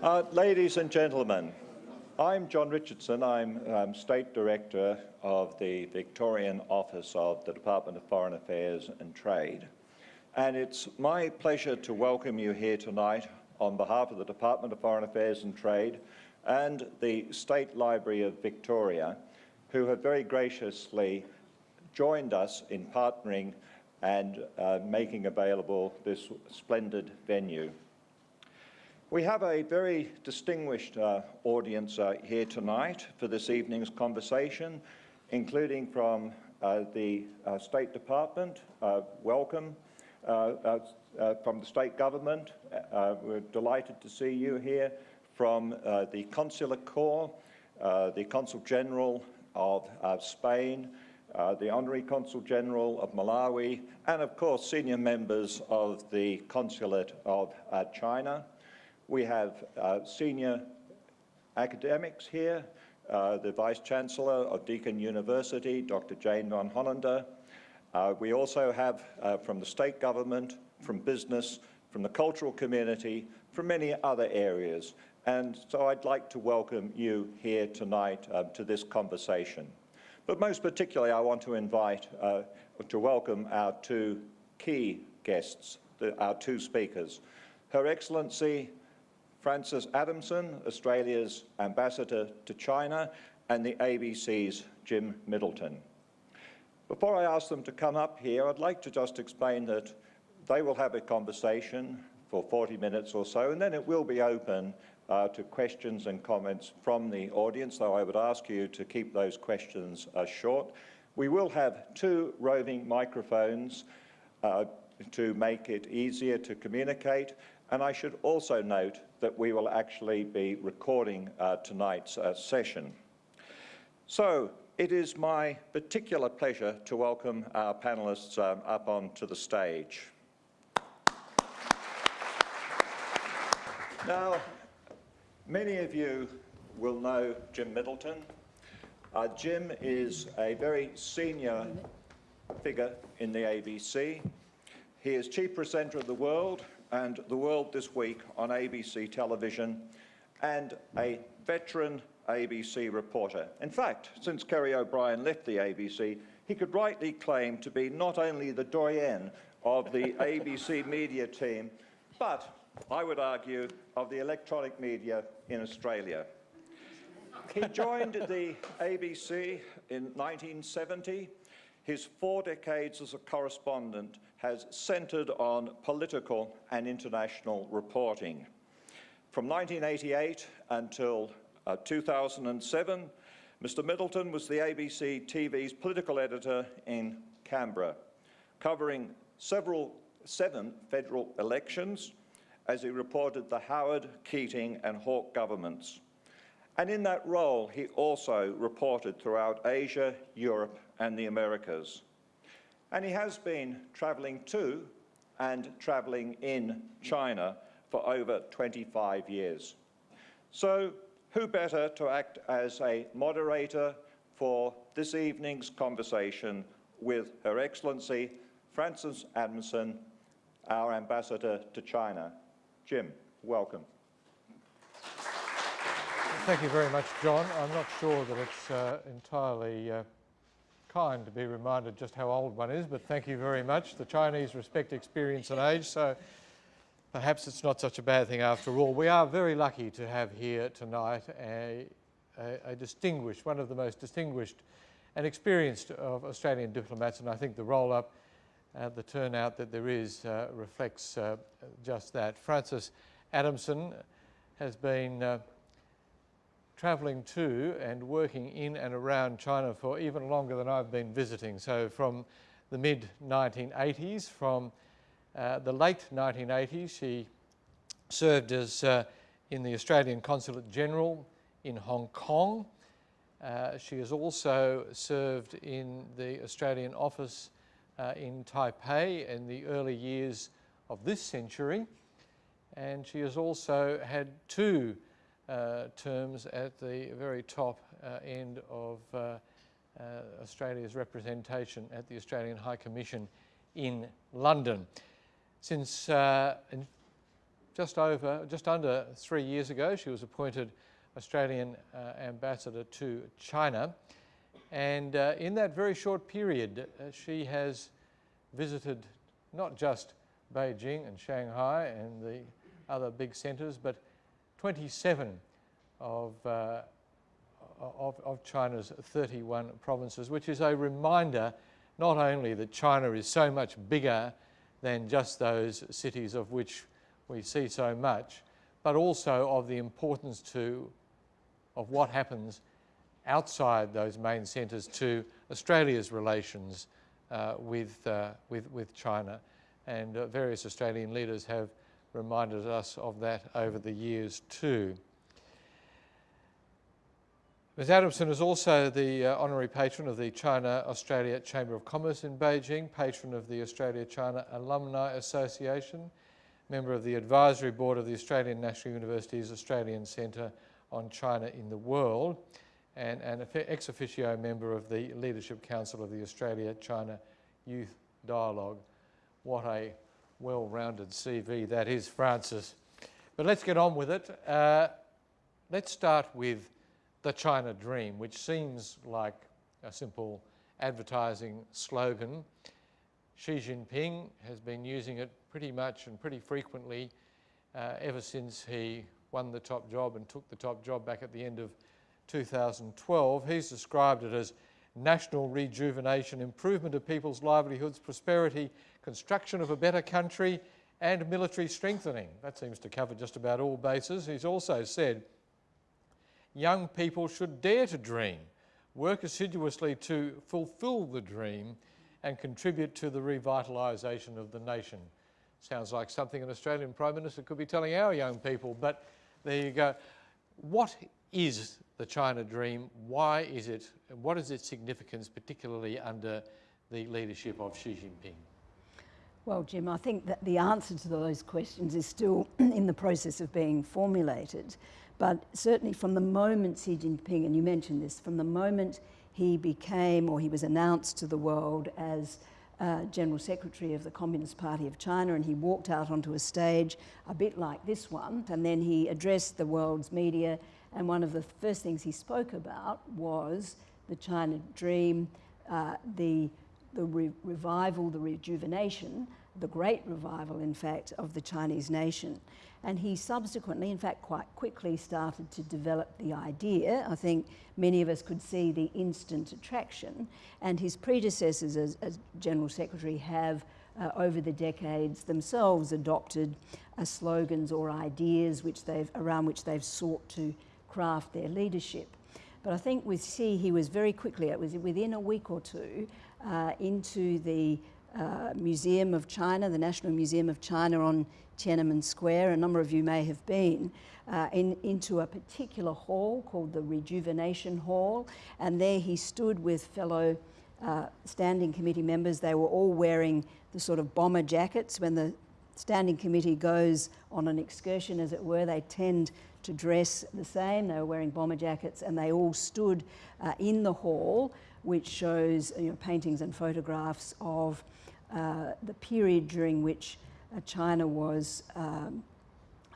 Uh, ladies and gentlemen, I'm John Richardson. I'm um, State Director of the Victorian Office of the Department of Foreign Affairs and Trade. And it's my pleasure to welcome you here tonight on behalf of the Department of Foreign Affairs and Trade and the State Library of Victoria, who have very graciously joined us in partnering and uh, making available this splendid venue. We have a very distinguished uh, audience uh, here tonight for this evening's conversation, including from uh, the uh, State Department, uh, welcome, uh, from the state government, we're delighted to see you here, from the Consular Corps, the Consul General of Spain, the Honorary Consul General of Malawi, and of course senior members of the Consulate of China. We have uh, senior academics here, uh, the Vice Chancellor of Deakin University, Dr. Jane den Hollander. Uh, we also have uh, from the state government, from business, from the cultural community, from many other areas. And so I'd like to welcome you here tonight uh, to this conversation. But most particularly, I want to invite, uh, to welcome our two key guests, the, our two speakers. Her Excellency, Frances Adamson, Australia's ambassador to China, and the ABC's Jim Middleton. Before I ask them to come up here, I'd like to just explain that they will have a conversation for 40 minutes or so, and then it will be open uh, to questions and comments from the audience, though I would ask you to keep those questions uh, short. We will have two roving microphones uh, to make it easier to communicate, and I should also note that we will actually be recording uh, tonight's uh, session. So it is my particular pleasure to welcome our panellists um, up onto the stage. Now, many of you will know Jim Middleton. Uh, Jim is a very senior figure in the ABC. He is chief presenter of The World and The World This Week on ABC television, and a veteran ABC reporter. In fact, since Kerry O'Brien left the ABC, he could rightly claim to be not only the doyen of the ABC media team, but I would argue of the electronic media in Australia. He joined the ABC in 1970. His four decades as a correspondent has centred on political and international reporting. From 1988 until uh, 2007, Mr Middleton was the ABC TV's political editor in Canberra, covering several, seven federal elections as he reported the Howard, Keating and Hawke governments. And in that role, he also reported throughout Asia, Europe and the Americas. And he has been travelling to and travelling in China for over 25 years. So who better to act as a moderator for this evening's conversation with Her Excellency Frances Adamson, our Ambassador to China. Jim, welcome. Thank you very much, John. I'm not sure that it's uh, entirely uh, kind to be reminded just how old one is, but thank you very much. The Chinese respect experience and age, so perhaps it's not such a bad thing after all. We are very lucky to have here tonight a, a, a distinguished, one of the most distinguished and experienced of Australian diplomats, and I think the roll-up, uh, the turnout that there is uh, reflects uh, just that. Frances Adamson has been uh, travelling to and working in and around China for even longer than I've been visiting. So from the mid-1980s, from uh, the late 1980s, she served as uh, in the Australian Consulate General in Hong Kong. Uh, she has also served in the Australian office uh, in Taipei in the early years of this century. And she has also had two terms at the very top uh, end of uh, Australia's representation at the Australian High Commission in London. Since just over, just under three years ago, she was appointed Australian uh, ambassador to China. And uh, in that very short period, uh, she has visited not just Beijing and Shanghai and the other big centres, but 27 of, uh, of, of, China's 31 provinces, which is a reminder not only that China is so much bigger than just those cities of which we see so much, but also of the importance to, of what happens outside those main centres to Australia's relations uh, with, uh, with, with China. And uh, various Australian leaders have reminded us of that over the years too. Ms Adamson is also the uh, honorary patron of the China-Australia Chamber of Commerce in Beijing, patron of the Australia-China Alumni Association, member of the advisory board of the Australian National University's Australian Centre on China in the World, and an ex officio member of the Leadership Council of the Australia-China Youth Dialogue. What a well-rounded CV that is, Frances. But let's get on with it. Uh, let's start with the China Dream, which seems like a simple advertising slogan. Xi Jinping has been using it pretty much and pretty frequently uh, ever since he won the top job and took the top job back at the end of 2012. He's described it as national rejuvenation, improvement of people's livelihoods, prosperity, construction of a better country, and military strengthening. That seems to cover just about all bases. He's also said young people should dare to dream, work assiduously to fulfil the dream, and contribute to the revitalisation of the nation. Sounds like something an Australian Prime Minister could be telling our young people, but there you go. What is the China Dream? Why is it, what is its significance, particularly under the leadership of Xi Jinping? Well, Jim, I think that the answer to those questions is still in the process of being formulated. But certainly from the moment Xi Jinping, and you mentioned this, from the moment he became or he was announced to the world as uh, General Secretary of the Communist Party of China and he walked out onto a stage a bit like this one and then he addressed the world's media and one of the first things he spoke about was the China Dream, uh, the, the re revival, the rejuvenation, the great revival in fact of the Chinese nation. And he subsequently, in fact, quite quickly started to develop the idea. I think many of us could see the instant attraction. And his predecessors as, as General Secretary have, uh, over the decades, themselves adopted uh, slogans or ideas which they've, around which they've sought to craft their leadership. But I think with Xi, he was very quickly, it was within a week or two, uh, into the uh, Museum of China, the National Museum of China on Tiananmen Square, a number of you may have been, uh, in, into a particular hall called the Rejuvenation Hall. And there he stood with fellow uh, standing committee members. They were all wearing the sort of bomber jackets. When the standing committee goes on an excursion, as it were, they tend to dress the same. They were wearing bomber jackets and they all stood uh, in the hall, which shows you know, paintings and photographs of uh, the period during which uh, China was um,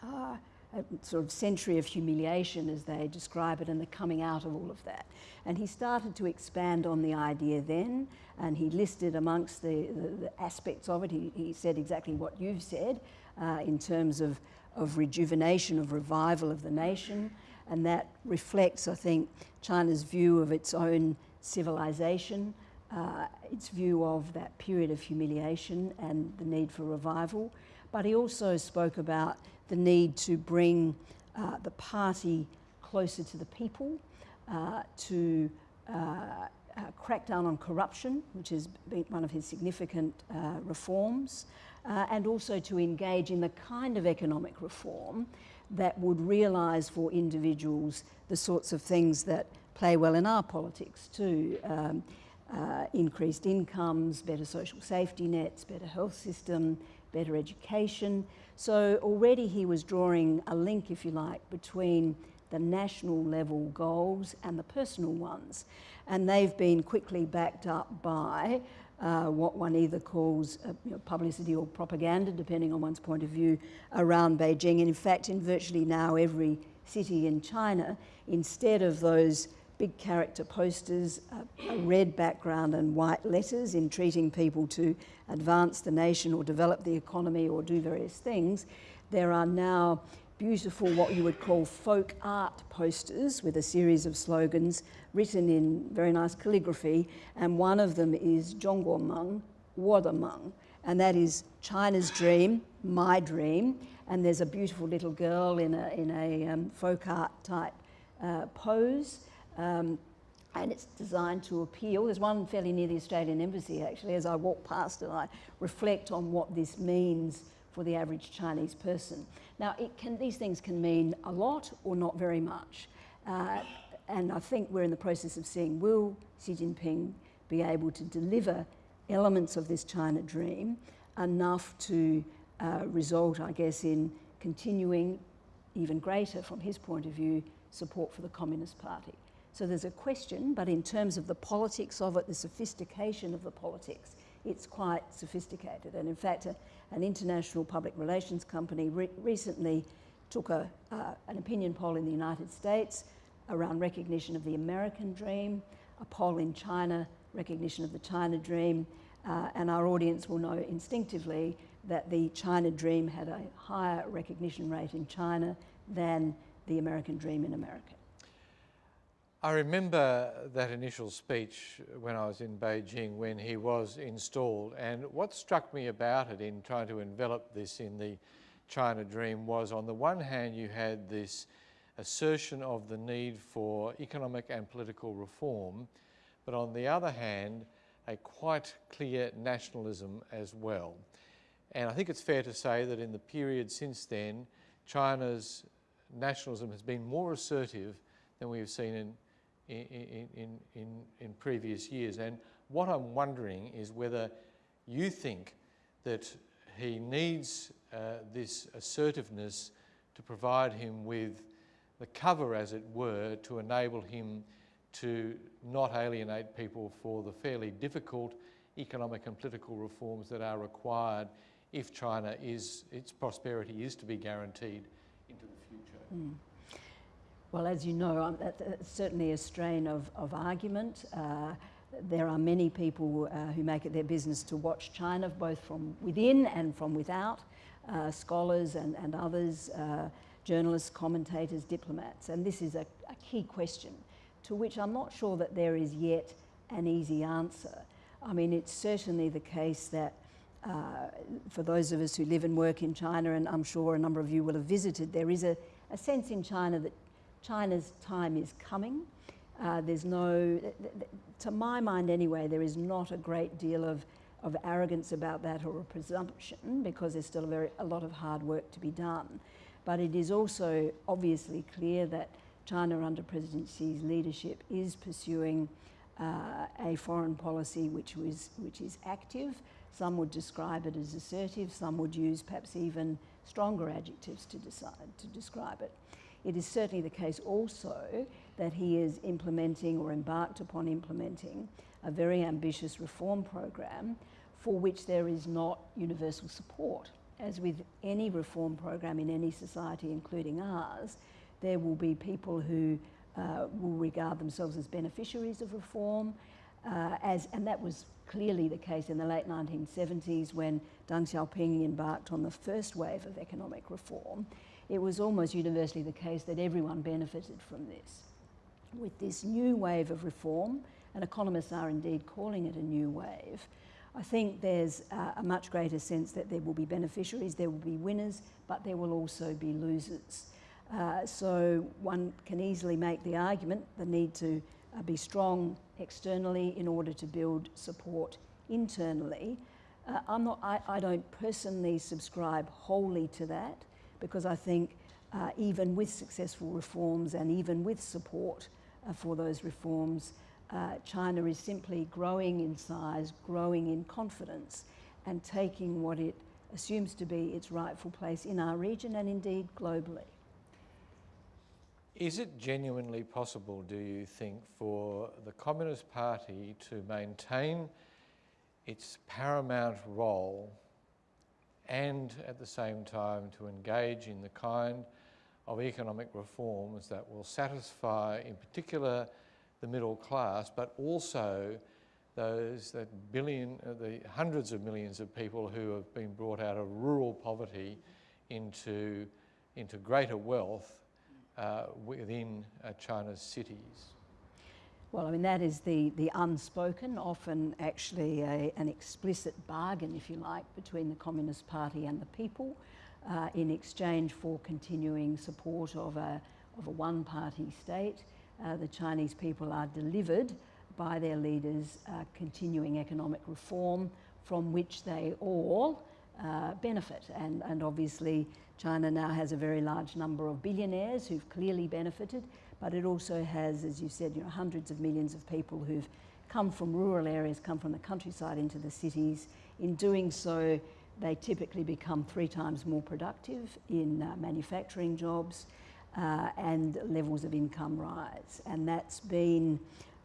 uh, a sort of century of humiliation, as they describe it, and the coming out of all of that. And he started to expand on the idea then, and he listed amongst the, the, the aspects of it, he, he, said exactly what you've said uh, in terms of, of rejuvenation, of revival of the nation, and that reflects, I think, China's view of its own civilization, uh, its view of that period of humiliation and the need for revival. But he also spoke about the need to bring uh, the party closer to the people, uh, to uh, uh, crack down on corruption, which has been one of his significant uh, and also to engage in the kind of economic reform that would realise for individuals the sorts of things that play well in our politics too. Um, uh, increased incomes, better social safety nets, better health system, better education. So already he was drawing a link, if you like, between the national level goals and the personal ones. And they've been quickly backed up by uh, what one either calls uh, you know, publicity or propaganda, depending on one's point of view, around Beijing. And in fact, in virtually now every city in China, instead of those big character posters, a, a red background and white letters entreating people to advance the nation or develop the economy or do various things, there are now beautiful, what you would call folk art posters with a series of slogans written in very nice calligraphy. And one of them is Zhongguomeng, Wadameng. And that is China's dream, my dream. And there's a beautiful little girl in a, in a um, folk art type uh, pose. Um, and it's designed to appeal. There's one fairly near the Australian Embassy actually. As I walk past it, I reflect on what this means for the average Chinese person. Now, can, these things can mean a lot or not very much. Uh, and I think we're in the process of seeing will Xi Jinping be able to deliver elements of this China dream enough to uh, result, I guess, in continuing even greater, from his point of view, support for the Communist Party. So there's a question, but in terms of the politics of it, the sophistication of the politics, it's quite sophisticated. And in fact, a, an international public relations company re recently took a, uh, an opinion poll in the United States around recognition of the American dream, a poll in China, recognition of the China dream, uh, and our audience will know instinctively that the China dream had a higher recognition rate in China than the American dream in America. I remember that initial speech when I was in Beijing when he was installed and what struck me about it in trying to envelop this in the China dream was on the one hand you had this assertion of the need for economic and political reform but on the other hand a quite clear nationalism as well. And I think it's fair to say that in the period since then China's nationalism has been more assertive than we have seen in in, in, in, in previous years. And what I'm wondering is whether you think that he needs uh, this assertiveness to provide him with the cover, as it were, to enable him to not alienate people for the fairly difficult economic and political reforms that are required if China is, its prosperity is to be guaranteed into the future. Mm. Well, as you know, that's certainly a strain of, of argument. Uh, there are many people uh, who make it their business to watch China, both from within and from without, uh, scholars and, and others, uh, journalists, commentators, diplomats. And this is a, a, key question to which I'm not sure that there is yet an easy answer. I mean, it's certainly the case that uh, for those of us who live and work in China, and I'm sure a number of you will have visited, there is a, a sense in China that China's time is coming. Uh, there's no, to my mind anyway, there is not a great deal of, of arrogance about that or a presumption because there's still a, very, a lot of hard work to be done. But it is also obviously clear that China under President Xi's leadership is pursuing uh, a foreign policy which, was, which is active. Some would describe it as assertive, some would use perhaps even stronger adjectives to, decide, to describe it. It is certainly the case also that he is implementing or embarked upon implementing a very ambitious reform program for which there is not universal support. As with any reform program in any society, including ours, there will be people who uh, will regard themselves as beneficiaries of reform, uh, as, and that was clearly the case in the late 1970s when Deng Xiaoping embarked on the first wave of economic reform it was almost universally the case that everyone benefited from this. With this new wave of reform, and economists are indeed calling it a new wave, I think there's uh, a much greater sense that there will be beneficiaries, there will be winners, but there will also be losers. Uh, so one can easily make the argument the need to uh, be strong externally in order to build support internally. Uh, I'm not, I, I don't personally subscribe wholly to that because I think uh, even with successful reforms and even with support uh, for those reforms, uh, China is simply growing in size, growing in confidence, and taking what it assumes to be its rightful place in our region and indeed globally. Is it genuinely possible, do you think, for the Communist Party to maintain its paramount role and at the same time to engage in the kind of economic reforms that will satisfy, in particular, the middle class, but also those that billion, uh, the hundreds of millions of people who have been brought out of rural poverty into, into greater wealth uh, within uh, China's cities. Well, I mean, that is the, the unspoken, often actually a, an explicit bargain, if you like, between the Communist Party and the people uh, in exchange for continuing support of a, of a one party state. Uh, the Chinese people are delivered by their leaders uh, continuing economic reform from which they all uh, benefit. And, and obviously, China now has a very large number of billionaires who've clearly benefited, but it also has, as you said, you know, hundreds of millions of people who've come from rural areas, come from the countryside into the cities. In doing so, they typically become three times more productive in uh, manufacturing jobs uh, and levels of income rise. And that's been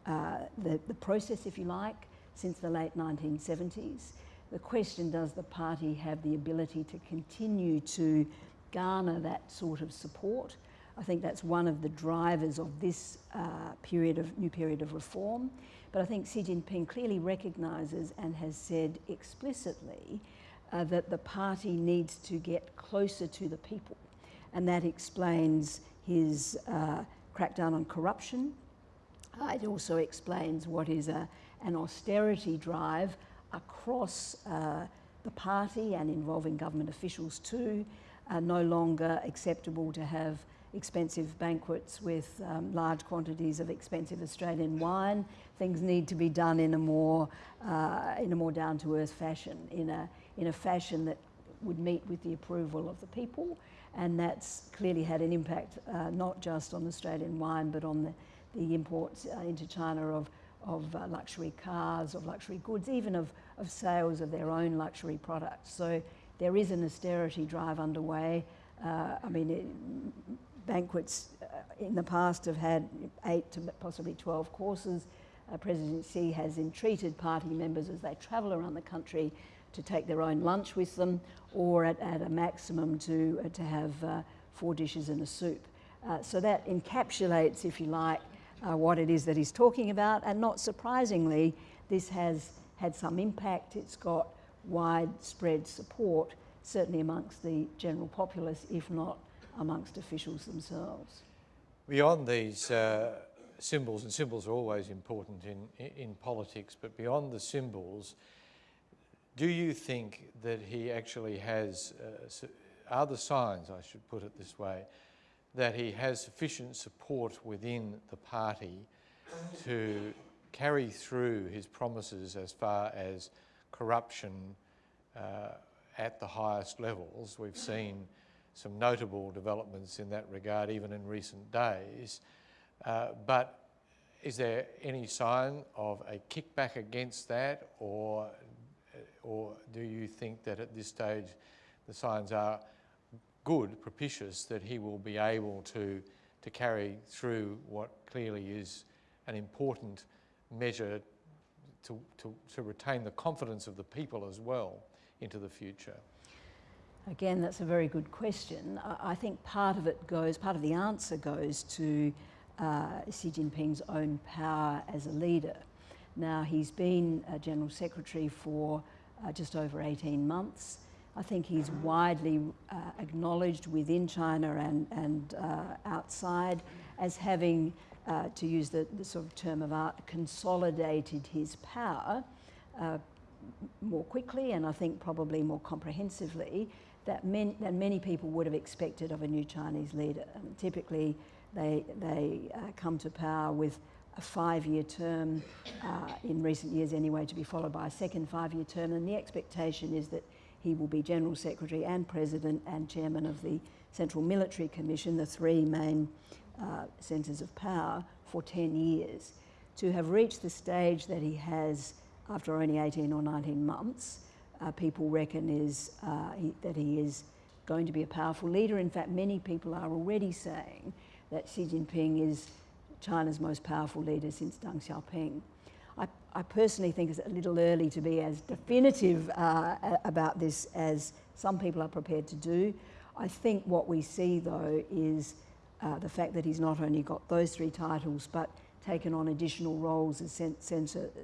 uh, the, the process, if you like, since the late 1970s. The question, does the party have the ability to continue to garner that sort of support? I think that's one of the drivers of this uh, period of new period of reform. But I think Xi Jinping clearly recognises and has said explicitly uh, that the party needs to get closer to the people, and that explains his uh, crackdown on corruption, uh, it also explains what is a, an austerity drive across uh, the party and involving government officials too. Uh, no longer acceptable to have expensive banquets with um, large quantities of expensive Australian wine. Things need to be done in a more, uh, in a more down-to-earth fashion, in a, in a fashion that would meet with the approval of the people. And that's clearly had an impact uh, not just on Australian wine, but on the the imports uh, into China of, of uh, luxury cars, of luxury goods, even of, of sales of their own luxury products. So there is an austerity drive underway. Uh, I mean, banquets uh, in the past have had eight to possibly 12 courses. Uh, President Xi has entreated party members as they travel around the country to take their own lunch with them or at, at a maximum to, uh, to have four dishes and a soup. so that encapsulates, if you like, uh, what it is that he's talking about. And not surprisingly, this has had some impact. It's got widespread support, certainly amongst the general populace, if not amongst officials themselves. Beyond these uh, symbols, and symbols are always important in, in politics, but beyond the symbols, do you think that he actually has, uh, are the signs, I should put it this way, that he has sufficient support within the party to carry through his promises as far as corruption uh, at the highest levels. We've seen some notable developments in that regard even in recent days. Uh, but is there any sign of a kickback against that or, or do you think that at this stage the signs are good, propitious, that he will be able to, to carry through what clearly is an important measure to, to, to retain the confidence of the people as well into the future? Again, that's a very good question. I think part of it goes, part of the answer goes to uh, Xi Jinping's own power as a leader. Now, he's been a General Secretary for uh, just over 18 months. I think he's widely uh, acknowledged within China and, and uh, outside as having, uh, to use the, the, sort of term of art, consolidated his power uh, more quickly and I think probably more comprehensively that many, than many people would have expected of a new Chinese leader. And typically, they, they uh, come to power with a five-year term, uh, in recent years anyway, to be followed by a second five-year term, and the expectation is that he will be General Secretary and President and Chairman of the Central Military Commission, the three main uh, centres of power, for 10 years. To have reached the stage that he has after only 18 or 19 months, uh, people reckon is uh, he, that he is going to be a powerful leader. In fact, many people are already saying that Xi Jinping is China's most powerful leader since Deng Xiaoping. I, I personally think it's a little early to be as definitive uh, about this as some people are prepared to do. I think what we see though is uh, the fact that he's not only got those three titles but taken on additional roles as,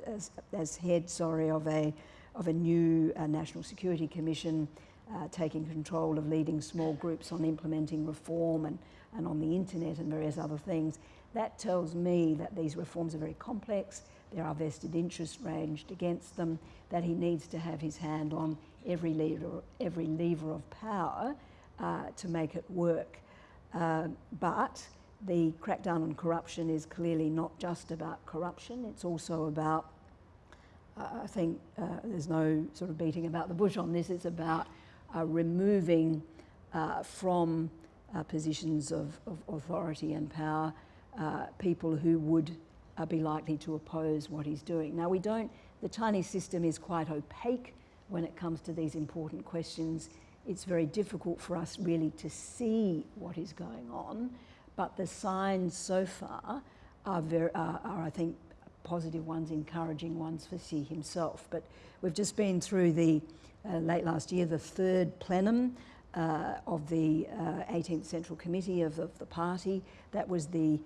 as, as head sorry, of, a, of a new uh, National Security Commission, uh, taking control of leading small groups on implementing reform and, and on the internet and various other things. That tells me that these reforms are very complex, there are vested interests ranged against them, that he needs to have his hand on every lever, every lever of power uh, to make it work. Uh, but the crackdown on corruption is clearly not just about corruption, it's also about, I think uh, there's no sort of beating about the bush on this, it's about uh, removing uh, from positions of, of, authority and power people who would be likely to oppose what he's doing. Now we don't, the Chinese system is quite opaque when it comes to these important questions. It's very difficult for us really to see what is going on, but the signs so far are, very, are I think, positive ones, encouraging ones for Xi himself. But we've just been through the, uh, late last year, the third plenum uh, of the uh, 18th Central Committee of, of, the party. That was the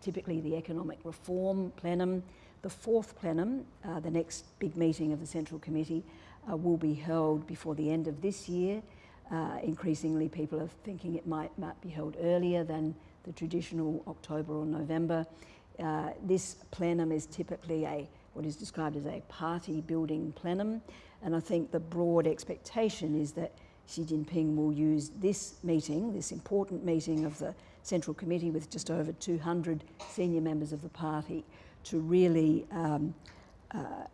typically the economic reform plenum. The fourth plenum, uh, the next big meeting of the Central Committee, uh, will be held before the end of this year. Uh, increasingly, people are thinking it might, might be held earlier than the traditional October or November. Uh, this plenum is typically a what is described as a party building plenum, and I think the broad expectation is that Xi Jinping will use this meeting, this important meeting of the Central Committee with just over 200 senior members of the party, to really um, uh,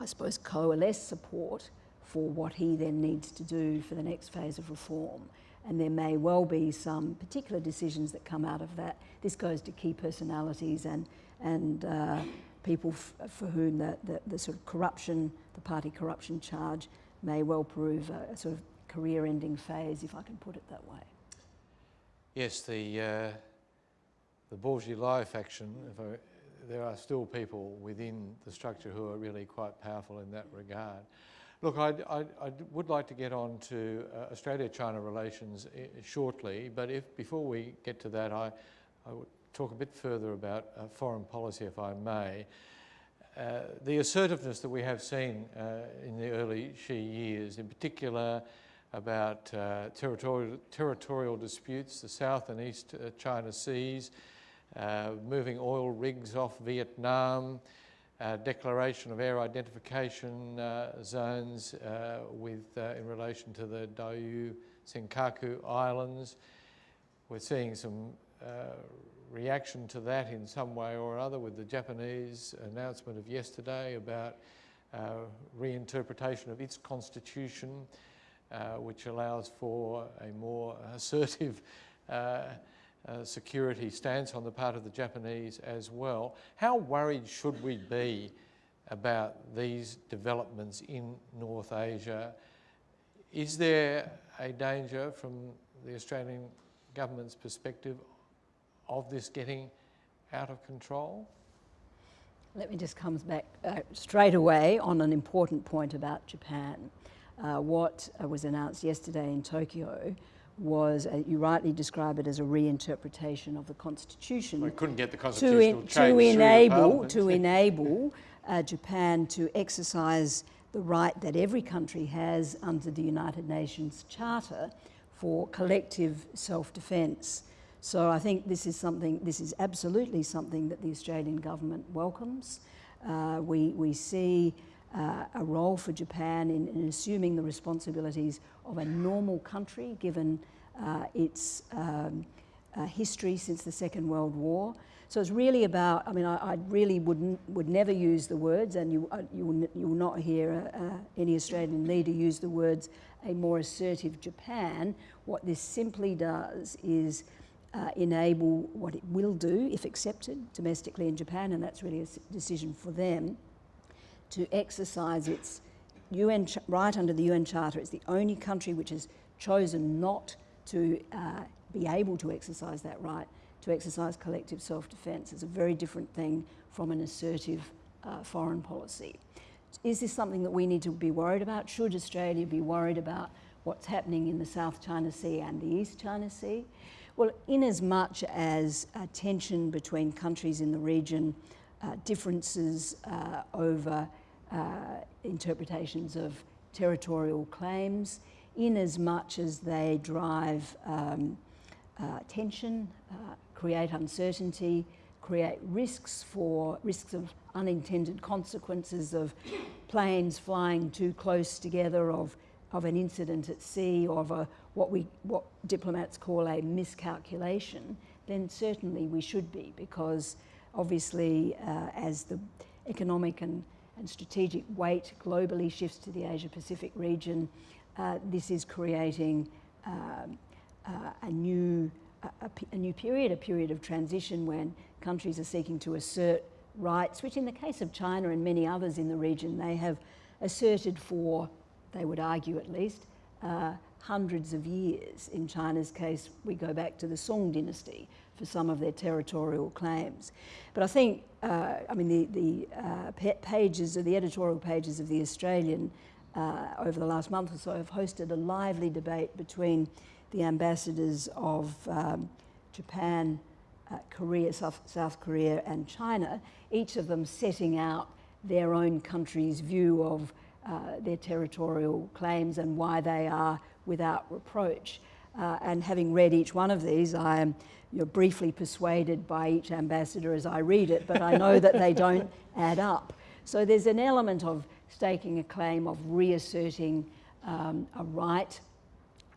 I suppose, coalesce support for what he then needs to do for the next phase of reform. And there may well be some particular decisions that come out of that. This goes to key personalities and, and uh, people for whom the, the, the, sort of corruption, the party corruption charge, may well prove a, a sort of career-ending phase, if I can put it that way. Yes, the, uh, the faction, if I there are still people within the structure who are really quite powerful in that regard. Look, I, I, I would like to get on to uh, Australia-China relations uh, shortly, but if before we get to that, I, I would talk a bit further about uh, foreign policy, if I may. Uh, the assertiveness that we have seen uh, in the early Xi years, in particular about uh, territorial, territorial disputes, the South and East China Seas, uh, moving oil rigs off Vietnam, uh, declaration of air identification uh, zones uh, with, uh, in relation to the Diaoyu Senkaku Islands. We're seeing some reaction to that in some way or other with the Japanese announcement of yesterday about reinterpretation of its constitution, which allows for a more assertive uh, security stance on the part of the Japanese as well. How worried should we be about these developments in North Asia? Is there a danger from the Australian government's perspective of this getting out of control? Let me just come back uh, straight away on an important point about Japan. Uh, what uh, was announced yesterday in Tokyo was, uh, you rightly describe it as a reinterpretation of the Constitution. We couldn't get the constitutional to, to enable, to enable uh, Japan to exercise the right that every country has under the United Nations Charter for collective self-defence. So I think this is something, this is absolutely something that the Australian government welcomes. Uh, we, we see uh, a role for Japan in, in, assuming the responsibilities of a normal country given uh, its um, uh, history since the Second World War. So it's really about, I mean, I, I really would, would never use the words, and you, uh, you, will, you will not hear uh, any Australian leader use the words a more assertive Japan. What this simply does is uh, enable what it will do, if accepted domestically in Japan, and that's really a decision for them, to exercise its UN right under the UN Charter. It's the only country which has chosen not to uh, be able to exercise that right, to exercise collective self-defence. It's a very different thing from an assertive uh, foreign policy. Is this something that we need to be worried about? Should Australia be worried about what's happening in the South China Sea and the East China Sea? Well, in as much as uh, tension between countries in the region, uh, differences uh, over uh, interpretations of territorial claims, in as much as they drive um, uh, tension, uh, create uncertainty, create risks for risks of unintended consequences of planes flying too close together, of of an incident at sea, or of a, what we what diplomats call a miscalculation, then certainly we should be, because obviously uh, as the economic and, and strategic weight globally shifts to the Asia Pacific region, uh, this is creating um, uh, a new a, a, new period, a period of transition when countries are seeking to assert rights, which in the case of China and many others in the region, they have asserted for, they would argue at least, uh, hundreds of years. In China's case, we go back to the Song dynasty for some of their territorial claims. But I think, uh, I mean, the, the uh, pages of the editorial pages of The Australian uh, over the last month or so have hosted a lively debate between the ambassadors of um, Japan, uh, Korea, South, South Korea and China, each of them setting out their own country's view of uh, their territorial claims and why they are without reproach. Uh, and having read each one of these, I am you're briefly persuaded by each ambassador as I read it, but I know that they don't add up. So there's an element of staking a claim, of reasserting um, a right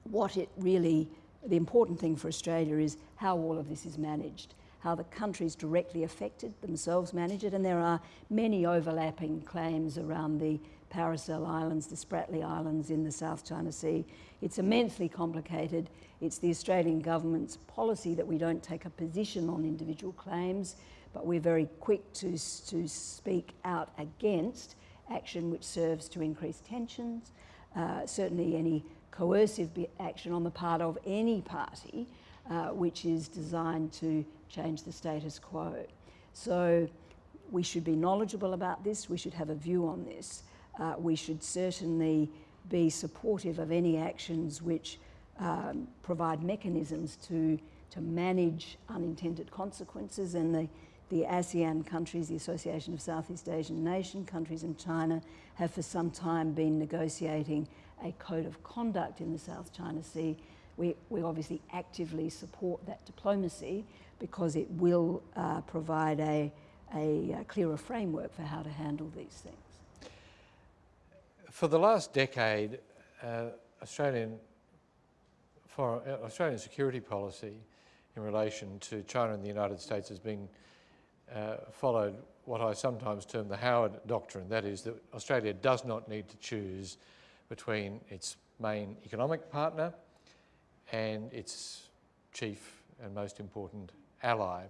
what it really, the important thing for Australia is how all of this is managed, how the countries directly affected themselves manage it, and there are many overlapping claims around the Paracel Islands, the Spratly Islands in the South China Sea. It's immensely complicated. It's the Australian government's policy that we don't take a position on individual claims, but we're very quick to, to speak out against action which serves to increase tensions. Uh, certainly any coercive action on the part of any party uh, which is designed to change the status quo. So we should be knowledgeable about this, we should have a view on this. Uh, we should certainly be supportive of any actions which um, provide mechanisms to, to manage unintended consequences and the, the ASEAN countries, the Association of Southeast Asian Nation countries and China have for some time been negotiating a code of conduct in the South China Sea. We, we obviously actively support that diplomacy because it will uh, provide a, a, a clearer framework for how to handle these things. For the last decade, uh, Australian, foreign, uh, Australian security policy in relation to China and the United States has been uh, followed what I sometimes term the Howard Doctrine, that is that Australia does not need to choose between its main economic partner and its chief and most important ally.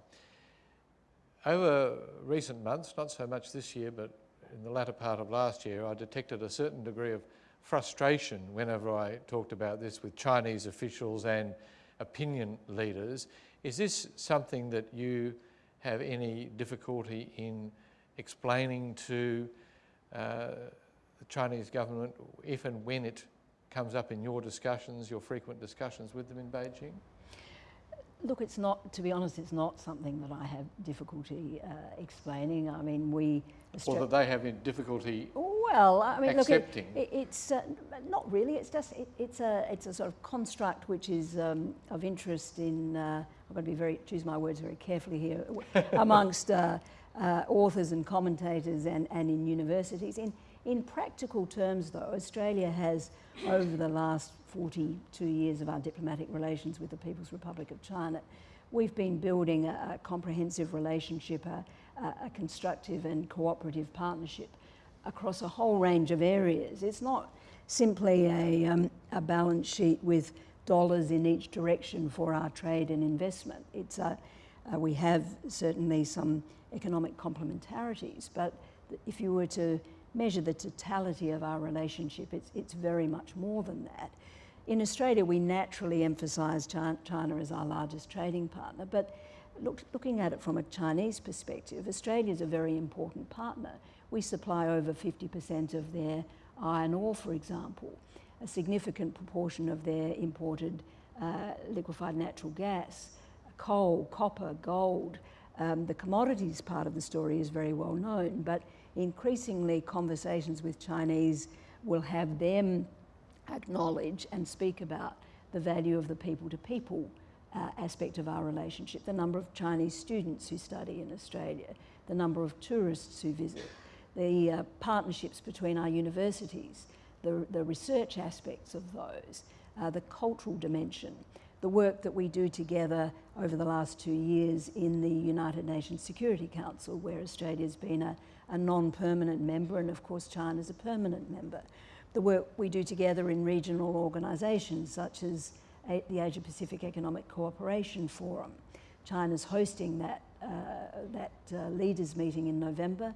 Over recent months, not so much this year, but in the latter part of last year, I detected a certain degree of frustration whenever I talked about this with Chinese officials and opinion leaders. Is this something that you have any difficulty in explaining to uh, the Chinese government if and when it comes up in your discussions, your frequent discussions with them in Beijing? Look, it's not, to be honest, it's not something that I have difficulty uh, explaining. I mean, we... Or that they have difficulty Well, I mean, accepting. look, it, it, it's uh, not really. It's just, it, it's, a, it's a sort of construct which is um, of interest in, uh, I'm going to be very, choose my words very carefully here, amongst uh, uh, authors and commentators and, and in universities. In, in practical terms, though, Australia has, over the last 42 years of our diplomatic relations with the People's Republic of China, we've been building a, a comprehensive relationship, a, a, constructive and cooperative partnership across a whole range of areas. It's not simply a, um, a balance sheet with dollars in each direction for our trade and investment. It's a, uh, we have certainly some economic complementarities, but if you were to measure the totality of our relationship, it's, it's very much more than that. In Australia, we naturally emphasise China as our largest trading partner, but look, looking at it from a Chinese perspective, Australia is a very important partner. We supply over 50% of their iron ore, for example, a significant proportion of their imported uh, liquefied natural gas, coal, copper, gold. Um, the commodities part of the story is very well known, but increasingly conversations with Chinese will have them acknowledge and speak about the value of the people to people uh, aspect of our relationship, the number of Chinese students who study in Australia, the number of tourists who visit, the uh, partnerships between our universities, the, the research aspects of those, uh, the cultural dimension, the work that we do together over the last two years in the United Nations Security Council, where Australia's been a, a non-permanent member and of course China's a permanent member. The work we do together in regional organisations such as the Asia Pacific Economic Cooperation Forum. China's hosting that, uh, that uh, leaders meeting in November.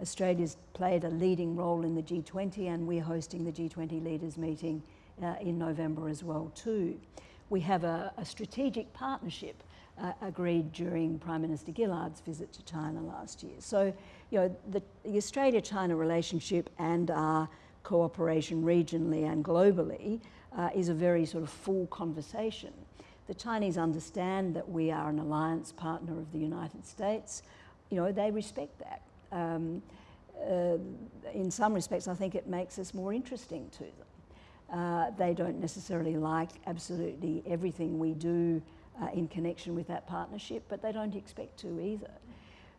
Australia's played a leading role in the G20 and we're hosting the G20 leaders meeting uh, in November as well too. We have a, a strategic partnership uh, agreed during Prime Minister Gillard's visit to China last year. So, you know, the, the Australia-China relationship and our cooperation regionally and globally uh, is a very sort of full conversation. The Chinese understand that we are an alliance partner of the United States. You know, they respect that. Um, uh, in some respects, I think it makes us more interesting to them. Uh, they don't necessarily like absolutely everything we do uh, in connection with that partnership, but they don't expect to either.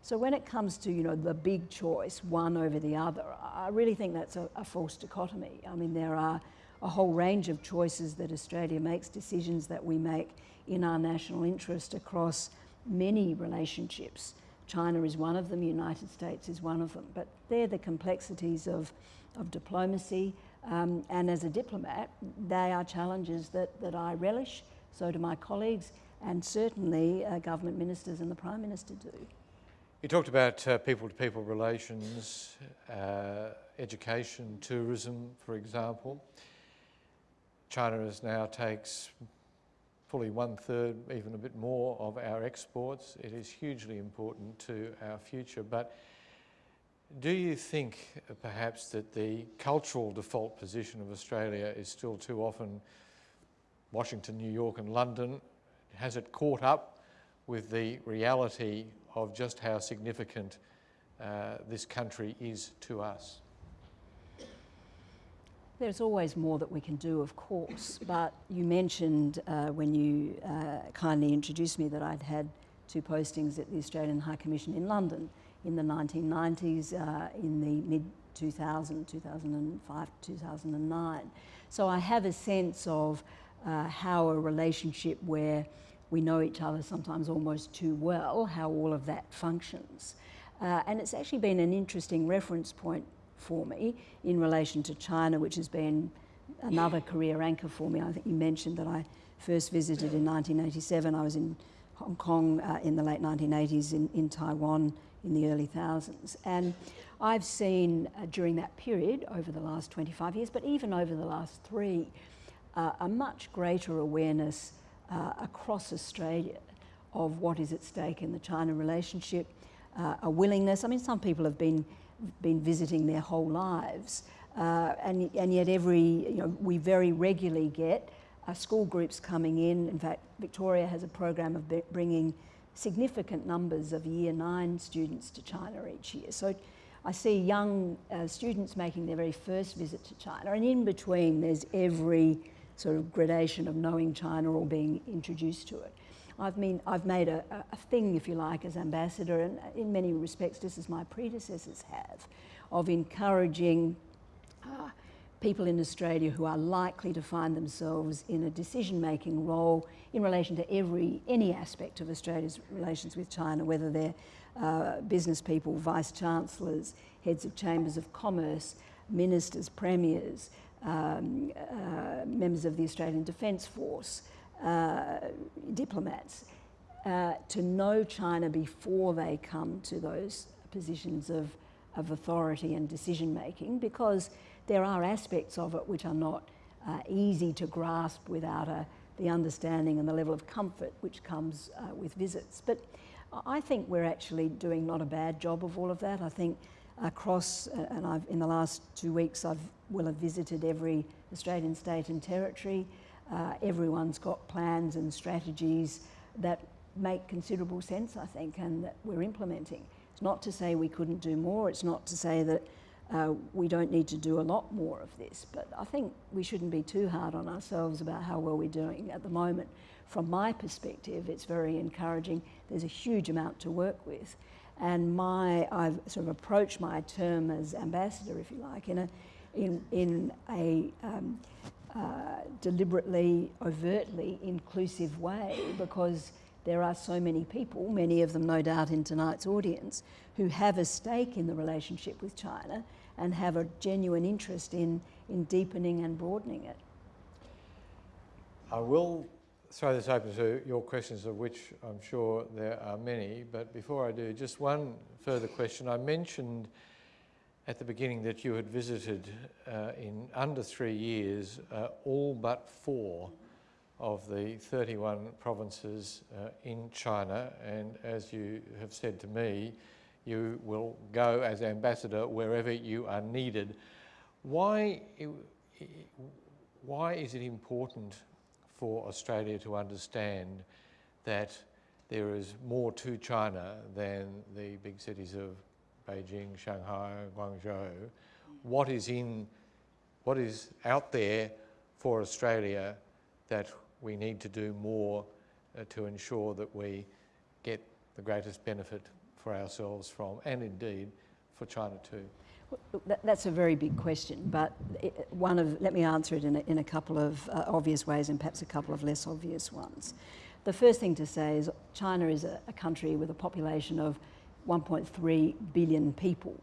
So when it comes to you know the big choice, one over the other, I really think that's a, a false dichotomy. I mean, there are a whole range of choices that Australia makes, decisions that we make in our national interest across many relationships. China is one of them, United States is one of them, but they're the complexities of, of diplomacy. Um, and as a diplomat, they are challenges that, that I relish, so do my colleagues, and certainly uh, government ministers and the Prime Minister do. You talked about people-to-people -people relations, uh, education, tourism, for example. China is now takes fully one third, even a bit more of our exports. It is hugely important to our future. But do you think uh, perhaps that the cultural default position of Australia is still too often Washington, New York and London? Has it caught up with the reality of just how significant uh, this country is to us? There's always more that we can do, of course, but you mentioned uh, when you uh, kindly introduced me that I'd had two postings at the Australian High Commission in London in the 1990s, uh, in the mid 2000, 2005, 2009. So I have a sense of uh, how a relationship where we know each other sometimes almost too well, how all of that functions. Uh, and it's actually been an interesting reference point for me in relation to China, which has been another career anchor for me. I think you mentioned that I first visited in 1987. I was in Hong Kong uh, in the late 1980s, in, in Taiwan in the early thousands. And I've seen uh, during that period, over the last 25 years, but even over the last three, uh, a much greater awareness uh, across Australia of what is at stake in the China relationship, uh, a willingness. I mean, some people have been been visiting their whole lives. Uh, and, and yet every, you know, we very regularly get uh, school groups coming in. In fact, Victoria has a program of bringing significant numbers of year nine students to China each year. So I see young uh, students making their very first visit to China and in between there's every sort of gradation of knowing China or being introduced to it. I've, mean, I've made a, a thing, if you like, as ambassador, and in many respects, just as my predecessors have, of encouraging uh, people in Australia who are likely to find themselves in a decision-making role in relation to every, any aspect of Australia's relations with China, whether they're uh, business people, vice-chancellors, heads of chambers of commerce, ministers, premiers, um, uh, members of the Australian Defence Force, uh, diplomats uh, to know China before they come to those positions of, of authority and decision making because there are aspects of it which are not uh, easy to grasp without a the understanding and the level of comfort which comes uh, with visits. But I think we're actually doing not a bad job of all of that. I think across, uh, and I've, in the last two weeks, I've will have visited every Australian state and territory. Uh, everyone's got plans and strategies that make considerable sense, I think, and that we're implementing. It's not to say we couldn't do more. It's not to say that uh, we don't need to do a lot more of this, but I think we shouldn't be too hard on ourselves about how well we're doing at the moment. From my perspective, it's very encouraging. There's a huge amount to work with. And my, I've sort of approached my term as ambassador, if you like, in a, in, in a um, uh, deliberately, overtly inclusive way because there are so many people, many of them no doubt in tonight's audience, who have a stake in the relationship with China and have a genuine interest in, in deepening and broadening it. I will throw this open to your questions, of which I'm sure there are many. But before I do, just one further question. I mentioned at the beginning that you had visited uh, in under three years uh, all but four of the 31 provinces uh, in China. And as you have said to me, you will go as ambassador wherever you are needed. Why, why is it important for Australia to understand that there is more to China than the big cities of Beijing, Shanghai, Guangzhou? What is in, what is out there for Australia that we need to do more uh, to ensure that we get the greatest benefit for ourselves from, and indeed for China too? That's a very big question, but one of, let me answer it in a, in a couple of uh, obvious ways and perhaps a couple of less obvious ones. The first thing to say is China is a, a country with a population of 1.3 billion people.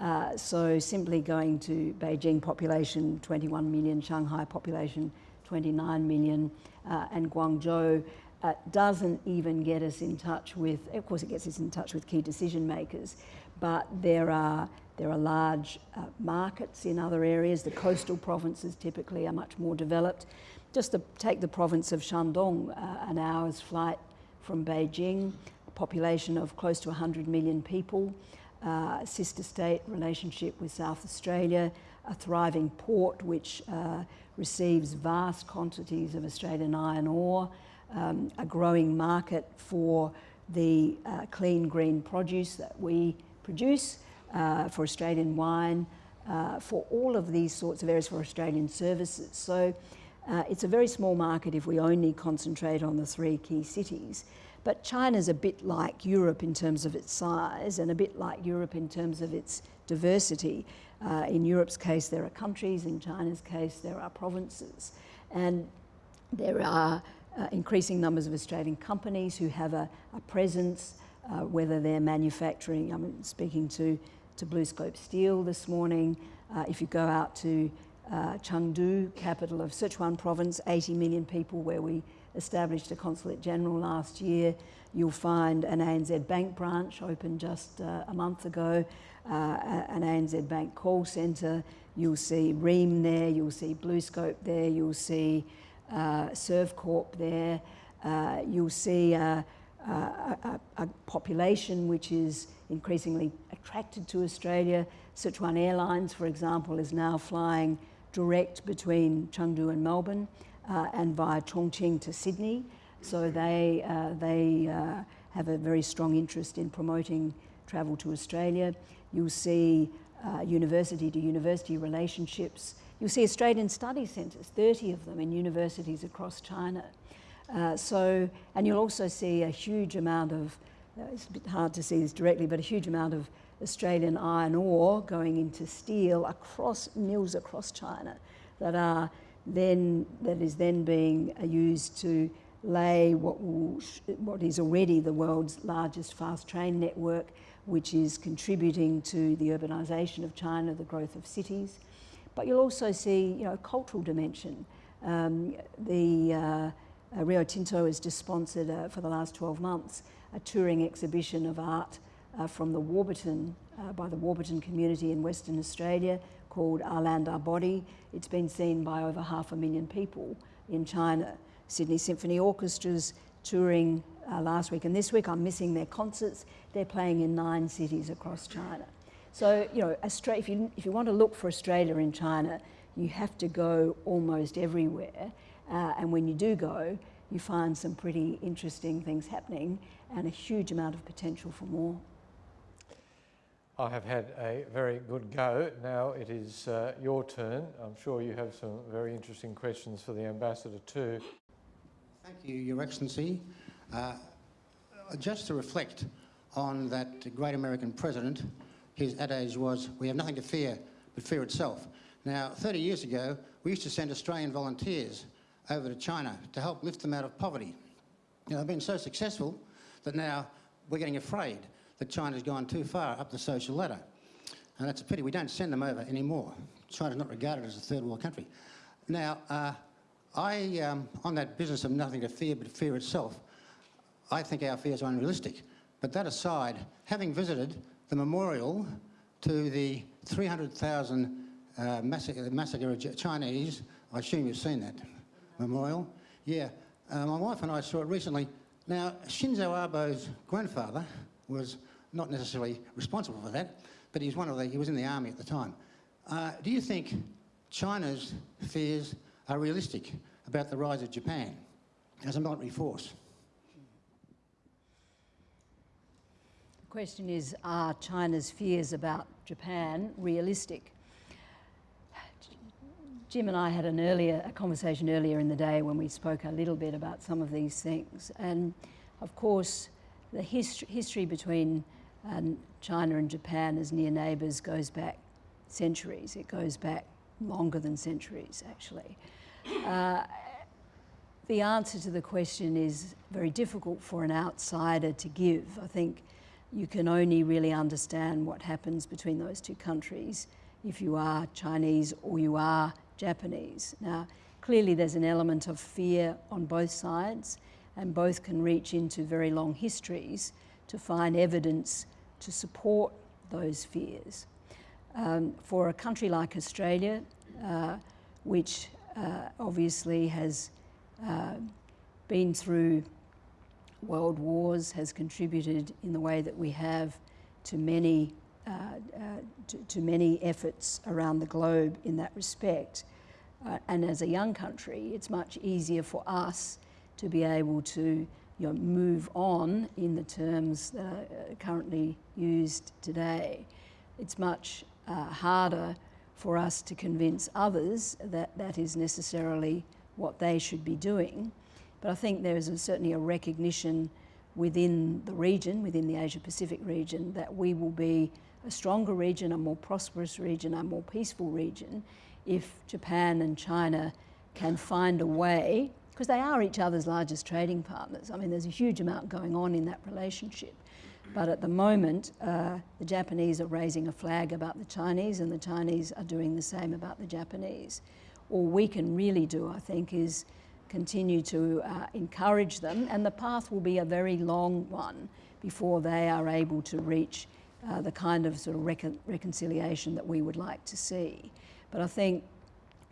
Uh, so simply going to Beijing population 21 million, Shanghai population 29 million, uh, and Guangzhou uh, doesn't even get us in touch with, of course it gets us in touch with key decision makers, but there are, there are large uh, markets in other areas. The coastal provinces typically are much more developed. Just to take the province of Shandong, uh, an hour's flight from Beijing, population of close to 100 million people, uh, sister state relationship with South Australia, a thriving port which uh, receives vast quantities of Australian iron ore, um, a growing market for the uh, clean green produce that we produce, uh, for Australian wine, uh, for all of these sorts of areas for Australian services. So uh, it's a very small market if we only concentrate on the three key cities. But China's a bit like Europe in terms of its size and a bit like Europe in terms of its diversity. Uh, in Europe's case, there are countries. In China's case, there are provinces. And there are uh, increasing numbers of Australian companies who have a, a presence, uh, whether they're manufacturing, I'm speaking to, to BlueScope Steel this morning. Uh, if you go out to uh, Chengdu, capital of Sichuan province, 80 million people where we established a consulate general last year. You'll find an ANZ Bank branch opened just uh, a month ago, uh, an ANZ Bank call centre. You'll see Rheem there, you'll see BlueScope there, you'll see uh, Servcorp there. Uh, you'll see a, a, a, population which is increasingly attracted to Australia. Sichuan Airlines, for example, is now flying direct between Chengdu and Melbourne uh, and via Chongqing to Sydney. So they, uh, they uh, have a very strong interest in promoting travel to Australia. You'll see uh, university to university relationships You'll see Australian study centres, 30 of them in universities across China. Uh, so, and you'll also see a huge amount of, uh, it's a bit hard to see this directly, but a huge amount of Australian iron ore going into steel across mills across China that are then, that is then being uh, used to lay what, will, what is already the world's largest fast train network, which is contributing to the urbanisation of China, the growth of cities. But you'll also see, you know, a cultural dimension. Um, the uh, uh, Rio Tinto has just sponsored uh, for the last 12 months a touring exhibition of art uh, from the Warburton, uh, by the Warburton community in Western Australia called Our Land, Our Body. It's been seen by over half a million people in China. Sydney Symphony Orchestra's touring uh, last week and this week. I'm missing their concerts. They're playing in nine cities across China. So, you know, Australia, if, you, if you want to look for Australia in China, you have to go almost everywhere. Uh, and when you do go, you find some pretty interesting things happening and a huge amount of potential for more. I have had a very good go. Now it is uh, your turn. I'm sure you have some very interesting questions for the Ambassador too. Thank you, Your Excellency. Uh, just to reflect on that great American president, his adage was, we have nothing to fear but fear itself. Now, 30 years ago, we used to send Australian volunteers over to China to help lift them out of poverty. They've been so successful that now we're getting afraid that China's gone too far up the social ladder. And that's a pity. We don't send them over anymore. China's not regarded as a third world country. Now, uh, I, um, on that business of nothing to fear but fear itself, I think our fears are unrealistic. But that aside, having visited the memorial to the 300,000 uh, massacre, massacre of Chinese, I assume you've seen that memorial. Yeah, uh, my wife and I saw it recently. Now, Shinzo Abe's grandfather was not necessarily responsible for that, but he was, one of the, he was in the army at the time. Uh, do you think China's fears are realistic about the rise of Japan as a military force? The question is, are China's fears about Japan realistic? Jim and I had an earlier a conversation earlier in the day when we spoke a little bit about some of these things. And of course, the history, history between um, China and Japan as near neighbours goes back centuries. It goes back longer than centuries, actually. Uh, the answer to the question is very difficult for an outsider to give. I think you can only really understand what happens between those two countries if you are Chinese or you are Japanese. Now, clearly there's an element of fear on both sides and both can reach into very long histories to find evidence to support those fears. Um, for a country like Australia, uh, which uh, obviously has uh, been through world wars, has contributed in the way that we have to many, uh, uh, to, to, many efforts around the globe in that respect. Uh, and as a young country, it's much easier for us to be able to you know, move on in the terms that are currently used today. It's much uh, harder for us to convince others that that is necessarily what they should be doing. But I think there is a, certainly a recognition within the region, within the Asia Pacific region, that we will be a stronger region, a more prosperous region, a more peaceful region if Japan and China can find a way because they are each other's largest trading partners. I mean, there's a huge amount going on in that relationship. But at the moment, uh, the Japanese are raising a flag about the Chinese, and the Chinese are doing the same about the Japanese. All we can really do, I think, is continue to uh, encourage them, and the path will be a very long one before they are able to reach uh, the kind of sort of recon reconciliation that we would like to see. But I think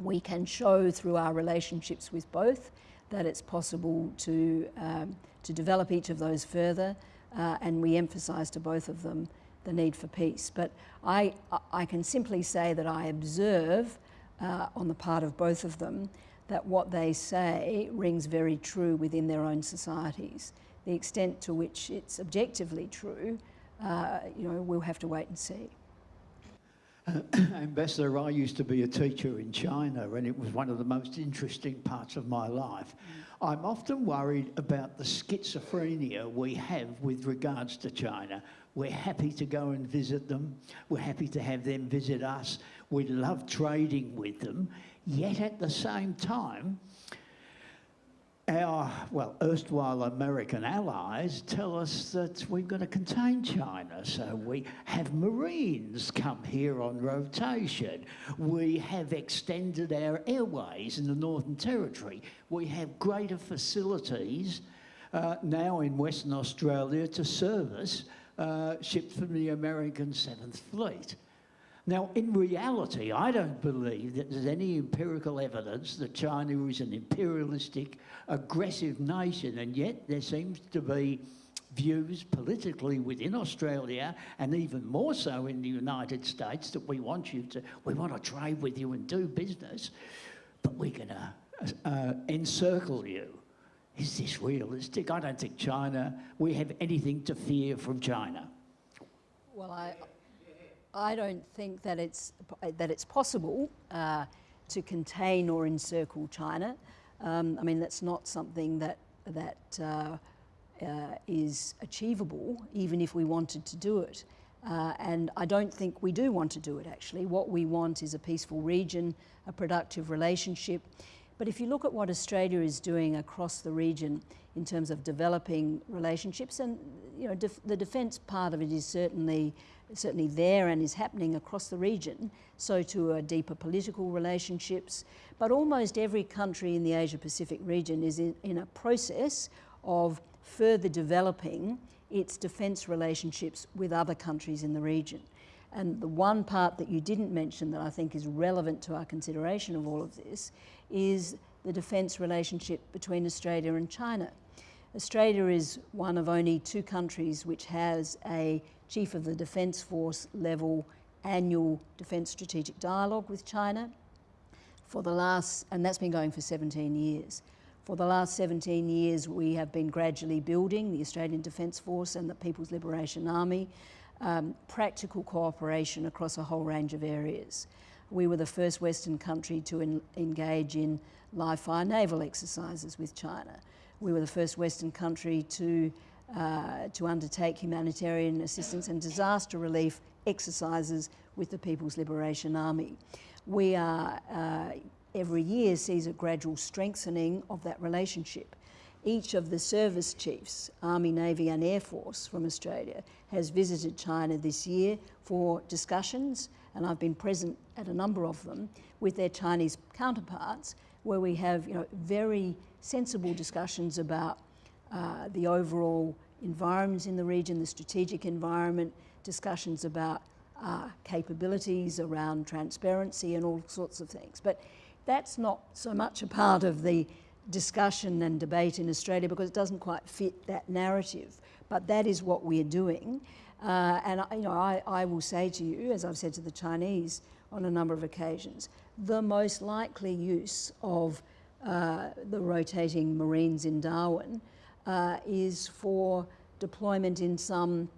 we can show through our relationships with both that it's possible to, um, to develop each of those further, uh, and we emphasise to both of them the need for peace. But I, I can simply say that I observe uh, on the part of both of them that what they say rings very true within their own societies. The extent to which it's objectively true, uh, you know, we'll have to wait and see. Uh, Ambassador, I used to be a teacher in China and it was one of the most interesting parts of my life. I'm often worried about the schizophrenia we have with regards to China. We're happy to go and visit them. We're happy to have them visit us. We love trading with them. Yet at the same time, our, well, erstwhile American allies tell us that we've got to contain China. So we have Marines come here on rotation. We have extended our airways in the Northern Territory. We have greater facilities uh, now in Western Australia to service uh, ships from the American 7th Fleet. Now, in reality, I don't believe that there's any empirical evidence that China is an imperialistic, aggressive nation, and yet there seems to be views politically within Australia and even more so in the United States that we want you to, we want to trade with you and do business, but we're going to uh, encircle you. Is this realistic? I don't think China, we have anything to fear from China. Well, I, I don't think that it's, that it's possible uh, to contain or encircle China. Um, I mean, that's not something that, that uh, uh, is achievable, even if we wanted to do it. Uh, and I don't think we do want to do it actually. What we want is a peaceful region, a productive relationship. But if you look at what Australia is doing across the region in terms of developing relationships, and you know, def the defence part of it is certainly certainly there and is happening across the region. So are deeper political relationships. But almost every country in the Asia Pacific region is in, in a process of further developing its defence relationships with other countries in the region. And the one part that you didn't mention that I think is relevant to our consideration of all of this is the defence relationship between Australia and China. Australia is one of only two countries which has a Chief of the Defence Force level annual Defence Strategic Dialogue with China for the last, and that's been going for 17 years. For the last 17 years, we have been gradually building the Australian Defence Force and the People's Liberation Army, um, practical cooperation across a whole range of areas. We were the first Western country to engage in live fire naval exercises with China. We were the first Western country to, uh, to undertake humanitarian assistance and disaster relief exercises with the People's Liberation Army. We are uh, every year sees a gradual strengthening of that relationship. Each of the service chiefs, Army, Navy and Air Force from Australia, has visited China this year for discussions, and I've been present at a number of them with their Chinese counterparts, where we have you know, very sensible discussions about uh, the overall environment in the region, the strategic environment, discussions about uh, capabilities around transparency and all sorts of things. But that's not so much a part of the discussion and debate in Australia because it doesn't quite fit that narrative. But that is what we're doing. Uh, and you know, I, I will say to you, as I've said to the Chinese on a number of occasions, the most likely use of uh, the rotating Marines in Darwin uh, is for deployment in some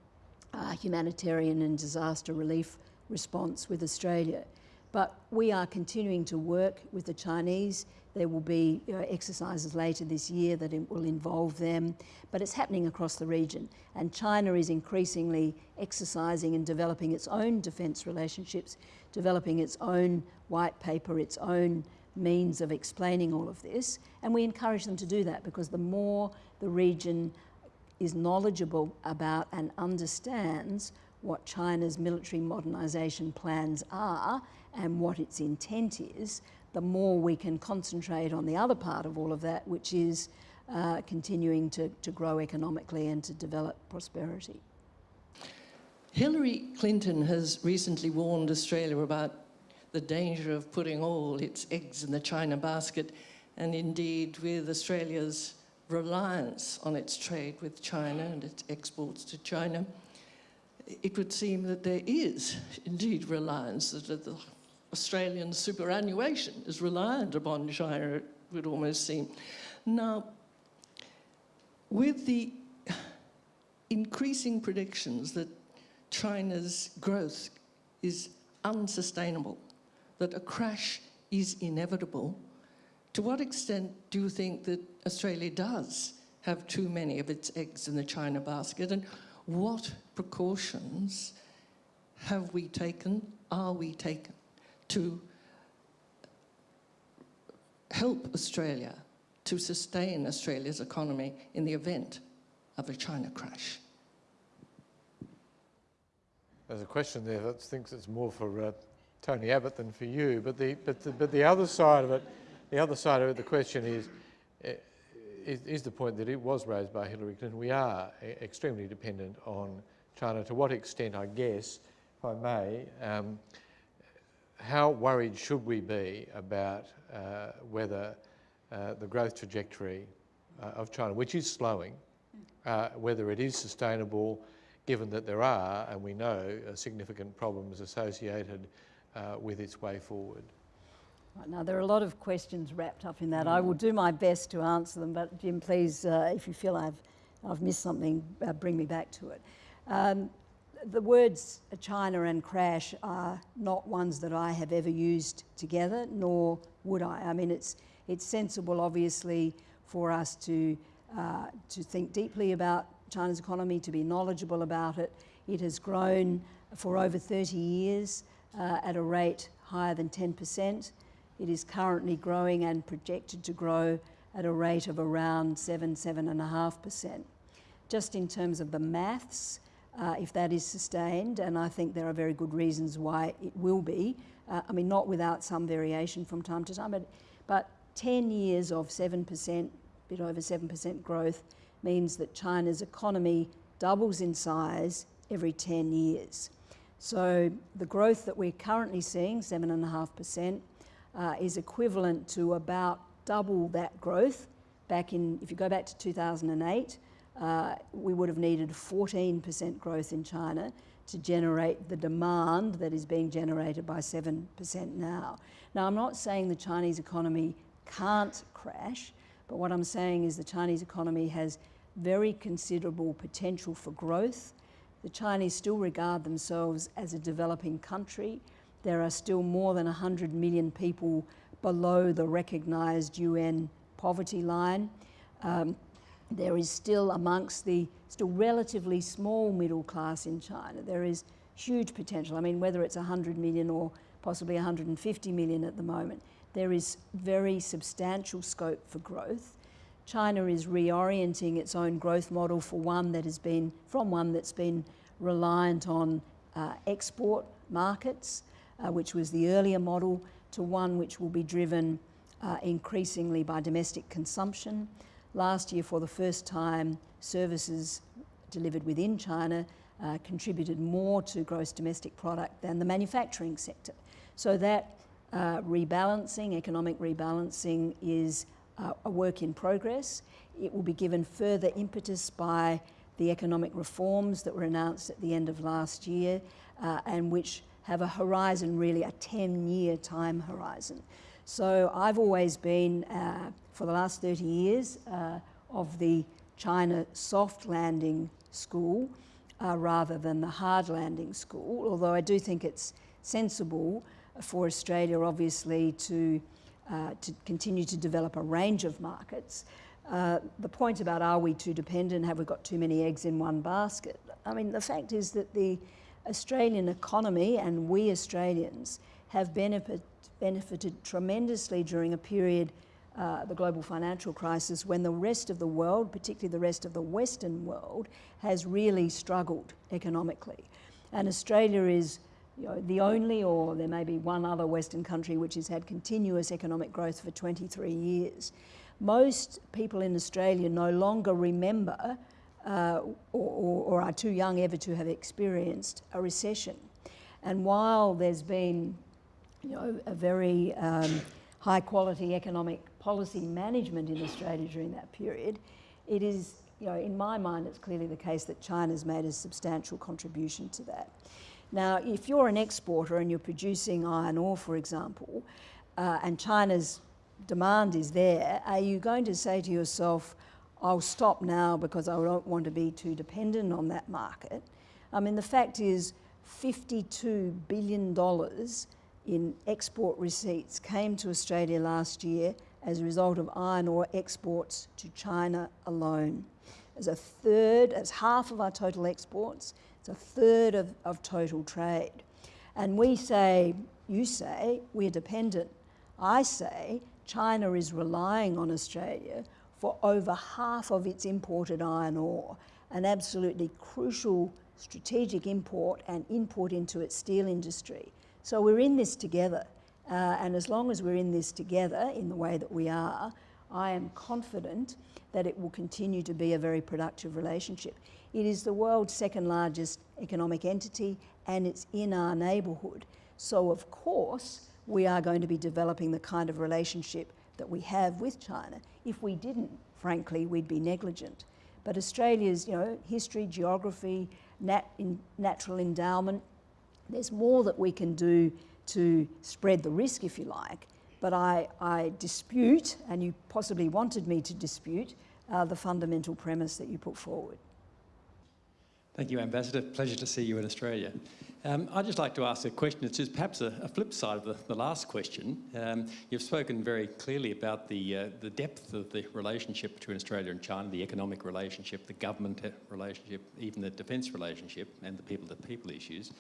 uh, humanitarian and disaster relief response with Australia. But we are continuing to work with the Chinese. There will be you know, exercises later this year that will involve them, but it's happening across the region. And China is increasingly exercising and developing its own defence relationships, developing its own white paper, its own means of explaining all of this. And we encourage them to do that because the more the region is knowledgeable about and understands what China's military modernisation plans are and what its intent is, the more we can concentrate on the other part of all of that, which is uh, continuing to, to grow economically and to develop prosperity. Hillary Clinton has recently warned Australia about the danger of putting all its eggs in the China basket, and indeed with Australia's reliance on its trade with China and its exports to China, it would seem that there is indeed reliance, that the Australian superannuation is reliant upon China, it would almost seem. Now, with the increasing predictions that China's growth is unsustainable, that a crash is inevitable, to what extent do you think that Australia does have too many of its eggs in the China basket? And what precautions have we taken, are we taken, to help Australia to sustain Australia's economy in the event of a China crash? There's a question there that thinks it's more for uh, Tony Abbott than for you, but the, but, the, but the other side of it, the other side of it, the question is, uh, is, is the point that it was raised by Hillary Clinton. We are extremely dependent on China. To what extent, I guess, if I may, um, how worried should we be about uh, whether uh, the growth trajectory uh, of China, which is slowing, uh, whether it is sustainable, given that there are, and we know, uh, significant problems associated uh, with its way forward. Right, now, there are a lot of questions wrapped up in that. I will do my best to answer them, but Jim, please, uh, if you feel I've, I've missed something, uh, bring me back to it. Um, the words China and crash are not ones that I have ever used together, nor would I. I mean, it's, it's sensible, obviously, for us to, uh, to think deeply about China's economy, to be knowledgeable about it. It has grown for over 30 years uh, at a rate higher than 10%. It is currently growing and projected to grow at a rate of around 7, 7.5%. Just in terms of the maths, uh, if that is sustained, and I think there are very good reasons why it will be. Uh, I mean, not without some variation from time to time, but, but 10 years of 7%, bit over 7% growth means that China's economy doubles in size every 10 years. So the growth that we're currently seeing, 7.5%, uh, is equivalent to about double that growth back in, if you go back to 2008, uh, we would have needed 14% growth in China to generate the demand that is being generated by 7% now. Now, I'm not saying the Chinese economy can't crash, but what I'm saying is the Chinese economy has very considerable potential for growth. The Chinese still regard themselves as a developing country. There are still more than 100 million people below the recognised UN poverty line. Um, there is still amongst the still relatively small middle class in China, there is huge potential. I mean, whether it's 100 million or possibly 150 million at the moment, there is very substantial scope for growth. China is reorienting its own growth model for one that has been, from one that's been reliant on uh, export markets, uh, which was the earlier model, to one which will be driven uh, increasingly by domestic consumption. Last year, for the first time, services delivered within China uh, contributed more to gross domestic product than the manufacturing sector. So that uh, rebalancing, economic rebalancing, is uh, a work in progress. It will be given further impetus by the economic reforms that were announced at the end of last year uh, and which have a horizon, really a 10 year time horizon. So I've always been, uh, for the last 30 years, uh, of the China soft landing school uh, rather than the hard landing school, although I do think it's sensible for Australia, obviously, to, uh, to continue to develop a range of markets. Uh, the point about are we too dependent, have we got too many eggs in one basket? I mean, the fact is that the Australian economy and we Australians have benefit, benefited tremendously during a period, uh, the global financial crisis, when the rest of the world, particularly the rest of the Western world, has really struggled economically. And Australia is you know, the only, or there may be one other Western country which has had continuous economic growth for 23 years. Most people in Australia no longer remember uh, or, or, are too young ever to have experienced a recession. And while there's been you know, a very um, high quality economic policy management in Australia during that period, it is, you know, in my mind, it's clearly the case that China's made a substantial contribution to that. Now, if you're an exporter and you're producing iron ore, for example, uh, and China's demand is there, are you going to say to yourself, I'll stop now because I don't want to be too dependent on that market? I mean, the fact is, $52 billion in export receipts came to Australia last year as a result of iron ore exports to China alone. As a third, as half of our total exports, it's a third of, of total trade. And we say, you say, we're dependent. I say, China is relying on Australia for over half of its imported iron ore, an absolutely crucial strategic import and import into its steel industry. So we're in this together. Uh, and as long as we're in this together in the way that we are, I am confident that it will continue to be a very productive relationship. It is the world's second largest economic entity and it's in our neighbourhood. So, of course, we are going to be developing the kind of relationship that we have with China. If we didn't, frankly, we'd be negligent. But Australia's, you know, history, geography, nat in natural endowment, there's more that we can do to spread the risk, if you like. But I, I dispute, and you possibly wanted me to dispute, uh, the fundamental premise that you put forward. Thank you, Ambassador. Pleasure to see you in Australia. Um, I'd just like to ask a question. It's perhaps a, a flip side of the, the last question. Um, you've spoken very clearly about the, uh, the depth of the relationship between Australia and China, the economic relationship, the government relationship, even the defence relationship, and the people-to-people issues.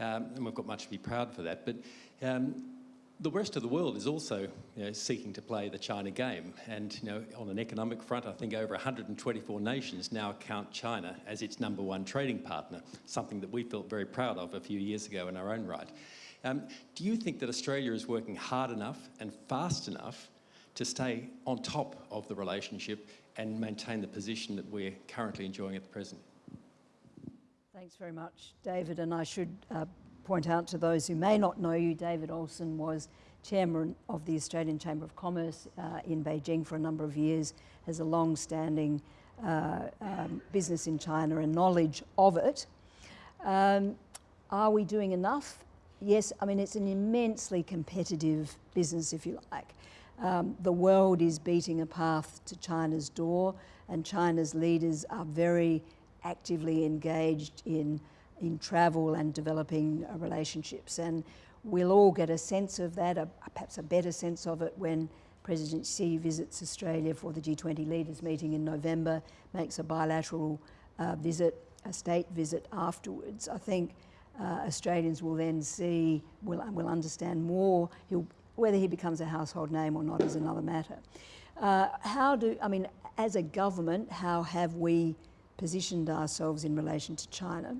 Um, and we've got much to be proud for that. But um, the rest of the world is also you know, seeking to play the China game. And you know, on an economic front, I think over 124 nations now count China as its number one trading partner, something that we felt very proud of a few years ago in our own right. Um, do you think that Australia is working hard enough and fast enough to stay on top of the relationship and maintain the position that we're currently enjoying at the present? Thanks very much, David. And I should uh, point out to those who may not know you, David Olsson was chairman of the Australian Chamber of Commerce uh, in Beijing for a number of years, has a long-standing uh, um, business in China and knowledge of it. Um, are we doing enough? Yes, I mean, it's an immensely competitive business, if you like. Um, the world is beating a path to China's door, and China's leaders are very actively engaged in in travel and developing uh, relationships. And we'll all get a sense of that, a, perhaps a better sense of it when President Xi visits Australia for the G20 leaders meeting in November, makes a bilateral uh, visit, a state visit afterwards. I think uh, Australians will then see, will, will understand more. He'll, whether he becomes a household name or not is another matter. Uh, how do, I mean, as a government, how have we positioned ourselves in relation to China?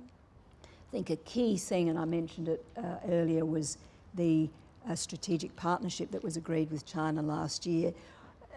I think a key thing, and I mentioned it uh, earlier, was the uh, strategic partnership that was agreed with China last year.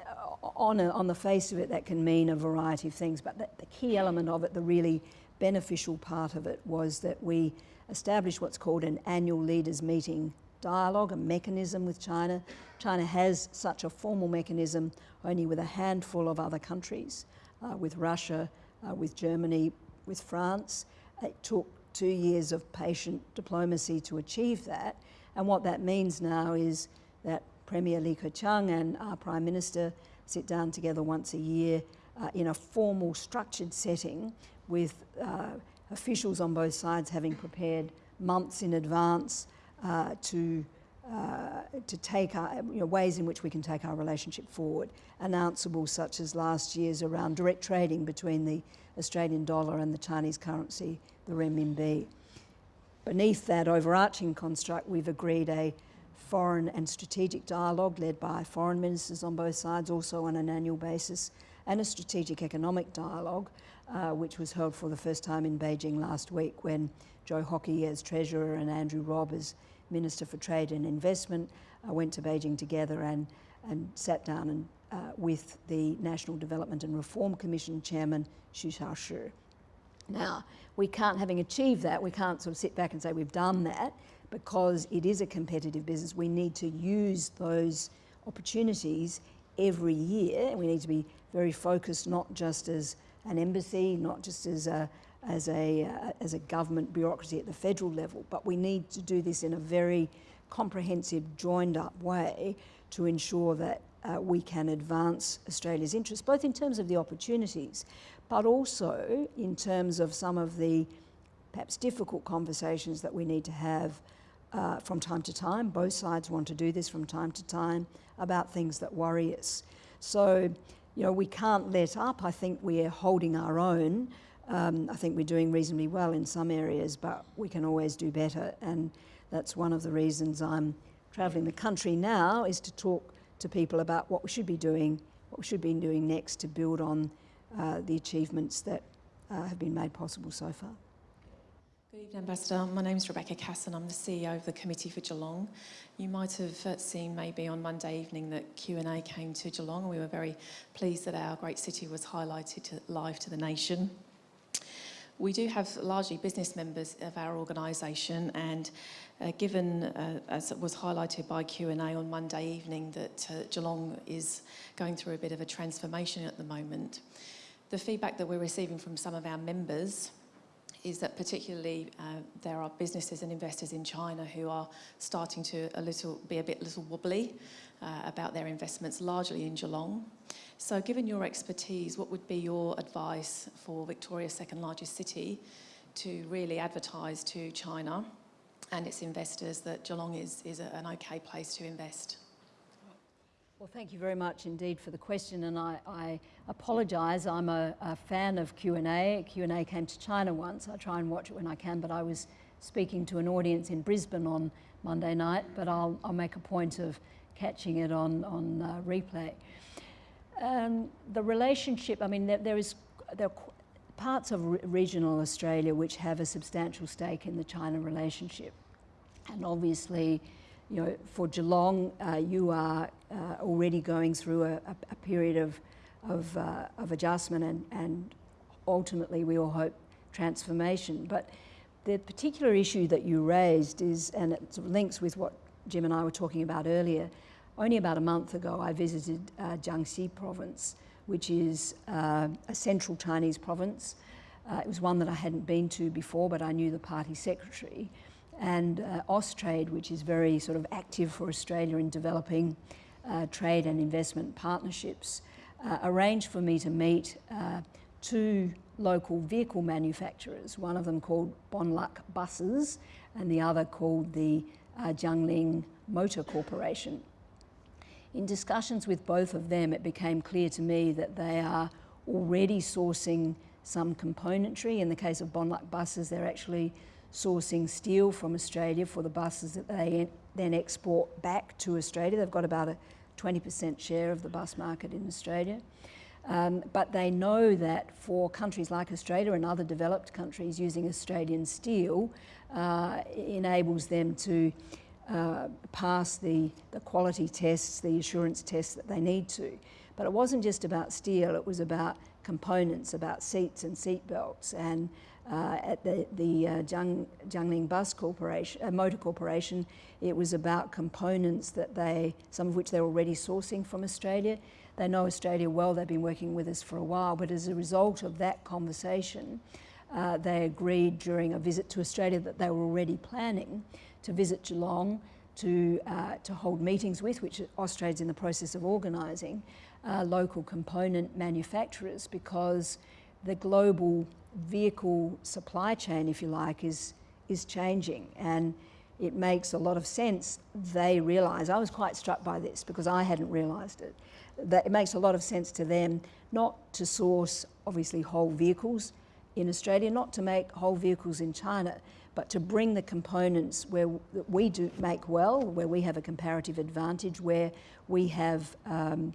Uh, on, a, on the face of it, that can mean a variety of things, but the, the key element of it, the really beneficial part of it, was that we established what's called an annual leaders meeting dialogue, a mechanism with China. China has such a formal mechanism only with a handful of other countries, uh, with Russia, uh, with Germany, with France. It took two years of patient diplomacy to achieve that. And what that means now is that Premier Li Keqiang and our Prime Minister sit down together once a year uh, in a formal structured setting with uh, officials on both sides having prepared months in advance uh, to uh, to take our, you know, ways in which we can take our relationship forward. Announceable such as last year's around direct trading between the Australian dollar and the Chinese currency, the renminbi. Beneath that overarching construct, we've agreed a foreign and strategic dialogue led by foreign ministers on both sides, also on an annual basis, and a strategic economic dialogue, uh, which was held for the first time in Beijing last week when Joe Hockey as Treasurer and Andrew Robb as Minister for Trade and Investment uh, went to Beijing together and, and sat down and, uh, with the National Development and Reform Commission Chairman Xu Shaoshi. Now, we can't, having achieved that, we can't sort of sit back and say we've done that because it is a competitive business. We need to use those opportunities every year. We need to be very focused, not just as an embassy, not just as a, as a, uh, as a government bureaucracy at the federal level, but we need to do this in a very comprehensive, joined up way to ensure that uh, we can advance Australia's interests, both in terms of the opportunities, but also in terms of some of the perhaps difficult conversations that we need to have uh, from time to time. Both sides want to do this from time to time about things that worry us. So, you know, we can't let up. I think we are holding our own. Um, I think we're doing reasonably well in some areas, but we can always do better. And that's one of the reasons I'm travelling the country now is to talk to people about what we should be doing, what we should be doing next to build on uh, the achievements that uh, have been made possible so far. Good evening, Ambassador. My name is Rebecca Casson. I'm the CEO of the Committee for Geelong. You might have uh, seen maybe on Monday evening that Q&A came to Geelong. We were very pleased that our great city was highlighted live to the nation. We do have largely business members of our organisation and uh, given, uh, as was highlighted by Q&A on Monday evening, that uh, Geelong is going through a bit of a transformation at the moment, the feedback that we're receiving from some of our members is that particularly uh, there are businesses and investors in China who are starting to a little be a bit little wobbly uh, about their investments, largely in Geelong. So given your expertise, what would be your advice for Victoria's second largest city to really advertise to China and its investors that Geelong is, is a, an okay place to invest? Well, thank you very much indeed for the question, and I, I apologise. I'm a, a, fan of Q&A. Q&A came to China once. I try and watch it when I can, but I was speaking to an audience in Brisbane on Monday night, but I'll, I'll make a point of catching it on, on uh, replay. Um, the relationship, I mean, there, there is there are parts of re regional Australia which have a substantial stake in the China relationship. And obviously, you know, for Geelong, uh, you are uh, already going through a, a, period of, of, uh, of adjustment and, and ultimately we all hope transformation. But the particular issue that you raised is, and it links with what Jim and I were talking about earlier, only about a month ago I visited uh, Jiangxi province, which is uh, a central Chinese province. Uh, it was one that I hadn't been to before, but I knew the party secretary and uh, Austrade, which is very sort of active for Australia in developing uh, trade and investment partnerships, uh, arranged for me to meet uh, two local vehicle manufacturers, one of them called Bonluck Buses and the other called the uh, Jiangling Motor Corporation. In discussions with both of them, it became clear to me that they are already sourcing some componentry. In the case of Bonluck Buses, they're actually sourcing steel from Australia for the buses that they then export back to Australia. They've got about a 20% share of the bus market in Australia. Um, but they know that for countries like Australia and other developed countries, using Australian steel uh, enables them to uh, pass the, the quality tests, the assurance tests that they need to. But it wasn't just about steel, it was about components, about seats and seat belts and uh, at the, the uh, Jiang, Jiangling Bus Corporation, uh, Motor Corporation, it was about components that they, some of which they're already sourcing from Australia. They know Australia well, they've been working with us for a while, but as a result of that conversation, uh, they agreed during a visit to Australia that they were already planning to visit Geelong to, uh, to hold meetings with, which Austrade's in the process of organising, uh, local component manufacturers because the global vehicle supply chain, if you like, is, is changing. And it makes a lot of sense. They realise, I was quite struck by this because I hadn't realised it, that it makes a lot of sense to them not to source, obviously, whole vehicles in Australia, not to make whole vehicles in China, but to bring the components where we do make well, where we have a comparative advantage, where we have um,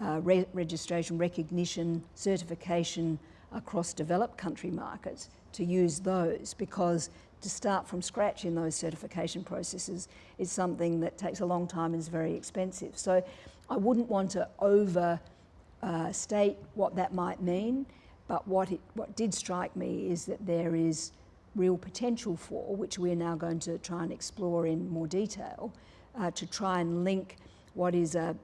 uh, re registration, recognition, certification, across developed country markets to use those because to start from scratch in those certification processes is something that takes a long time and is very expensive. So I wouldn't want to overstate uh, what that might mean, but what, it, what did strike me is that there is real potential for, which we're now going to try and explore in more detail, uh, to try and link what is a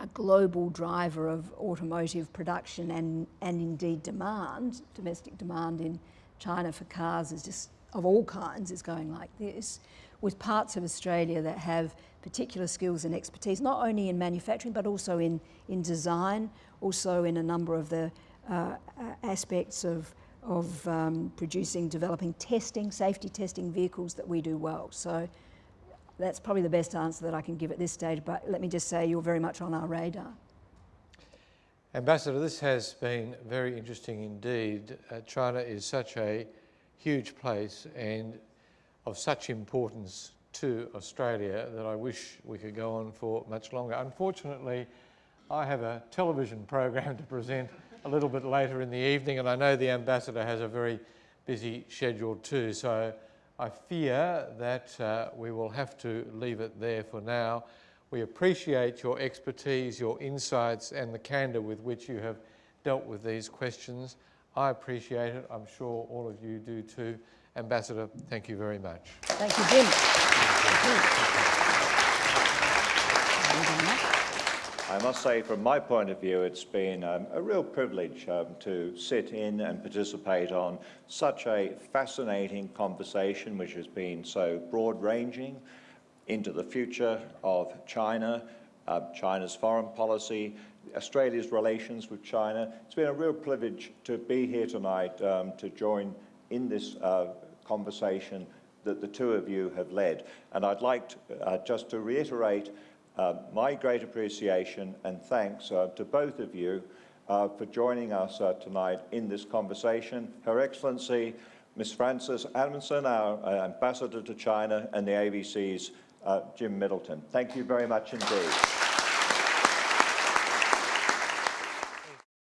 a global driver of automotive production and, and indeed demand, domestic demand in China for cars is just of all kinds is going like this, with parts of Australia that have particular skills and expertise, not only in manufacturing but also in, in design, also in a number of the uh, aspects of, of um, producing, developing testing, safety testing vehicles that we do well. So that's probably the best answer that I can give at this stage, but let me just say you're very much on our radar. Ambassador, this has been very interesting indeed. Uh, China is such a huge place and of such importance to Australia that I wish we could go on for much longer. Unfortunately, I have a television program to present a little bit later in the evening and I know the Ambassador has a very busy schedule too, so I fear that uh, we will have to leave it there for now. We appreciate your expertise, your insights and the candour with which you have dealt with these questions. I appreciate it. I'm sure all of you do too. Ambassador, thank you very much. Thank you, Jim. Thank you very much. I must say, from my point of view, it's been um, a real privilege um, to sit in and participate on such a fascinating conversation, which has been so broad-ranging into the future of China, uh, China's foreign policy, Australia's relations with China. It's been a real privilege to be here tonight um, to join in this uh, conversation that the two of you have led. And I'd like to, uh, just to reiterate uh, my great appreciation and thanks uh, to both of you uh, for joining us uh, tonight in this conversation. Her Excellency, Ms. Frances Adamson, our uh, Ambassador to China, and the ABC's uh, Jim Middleton. Thank you very much indeed.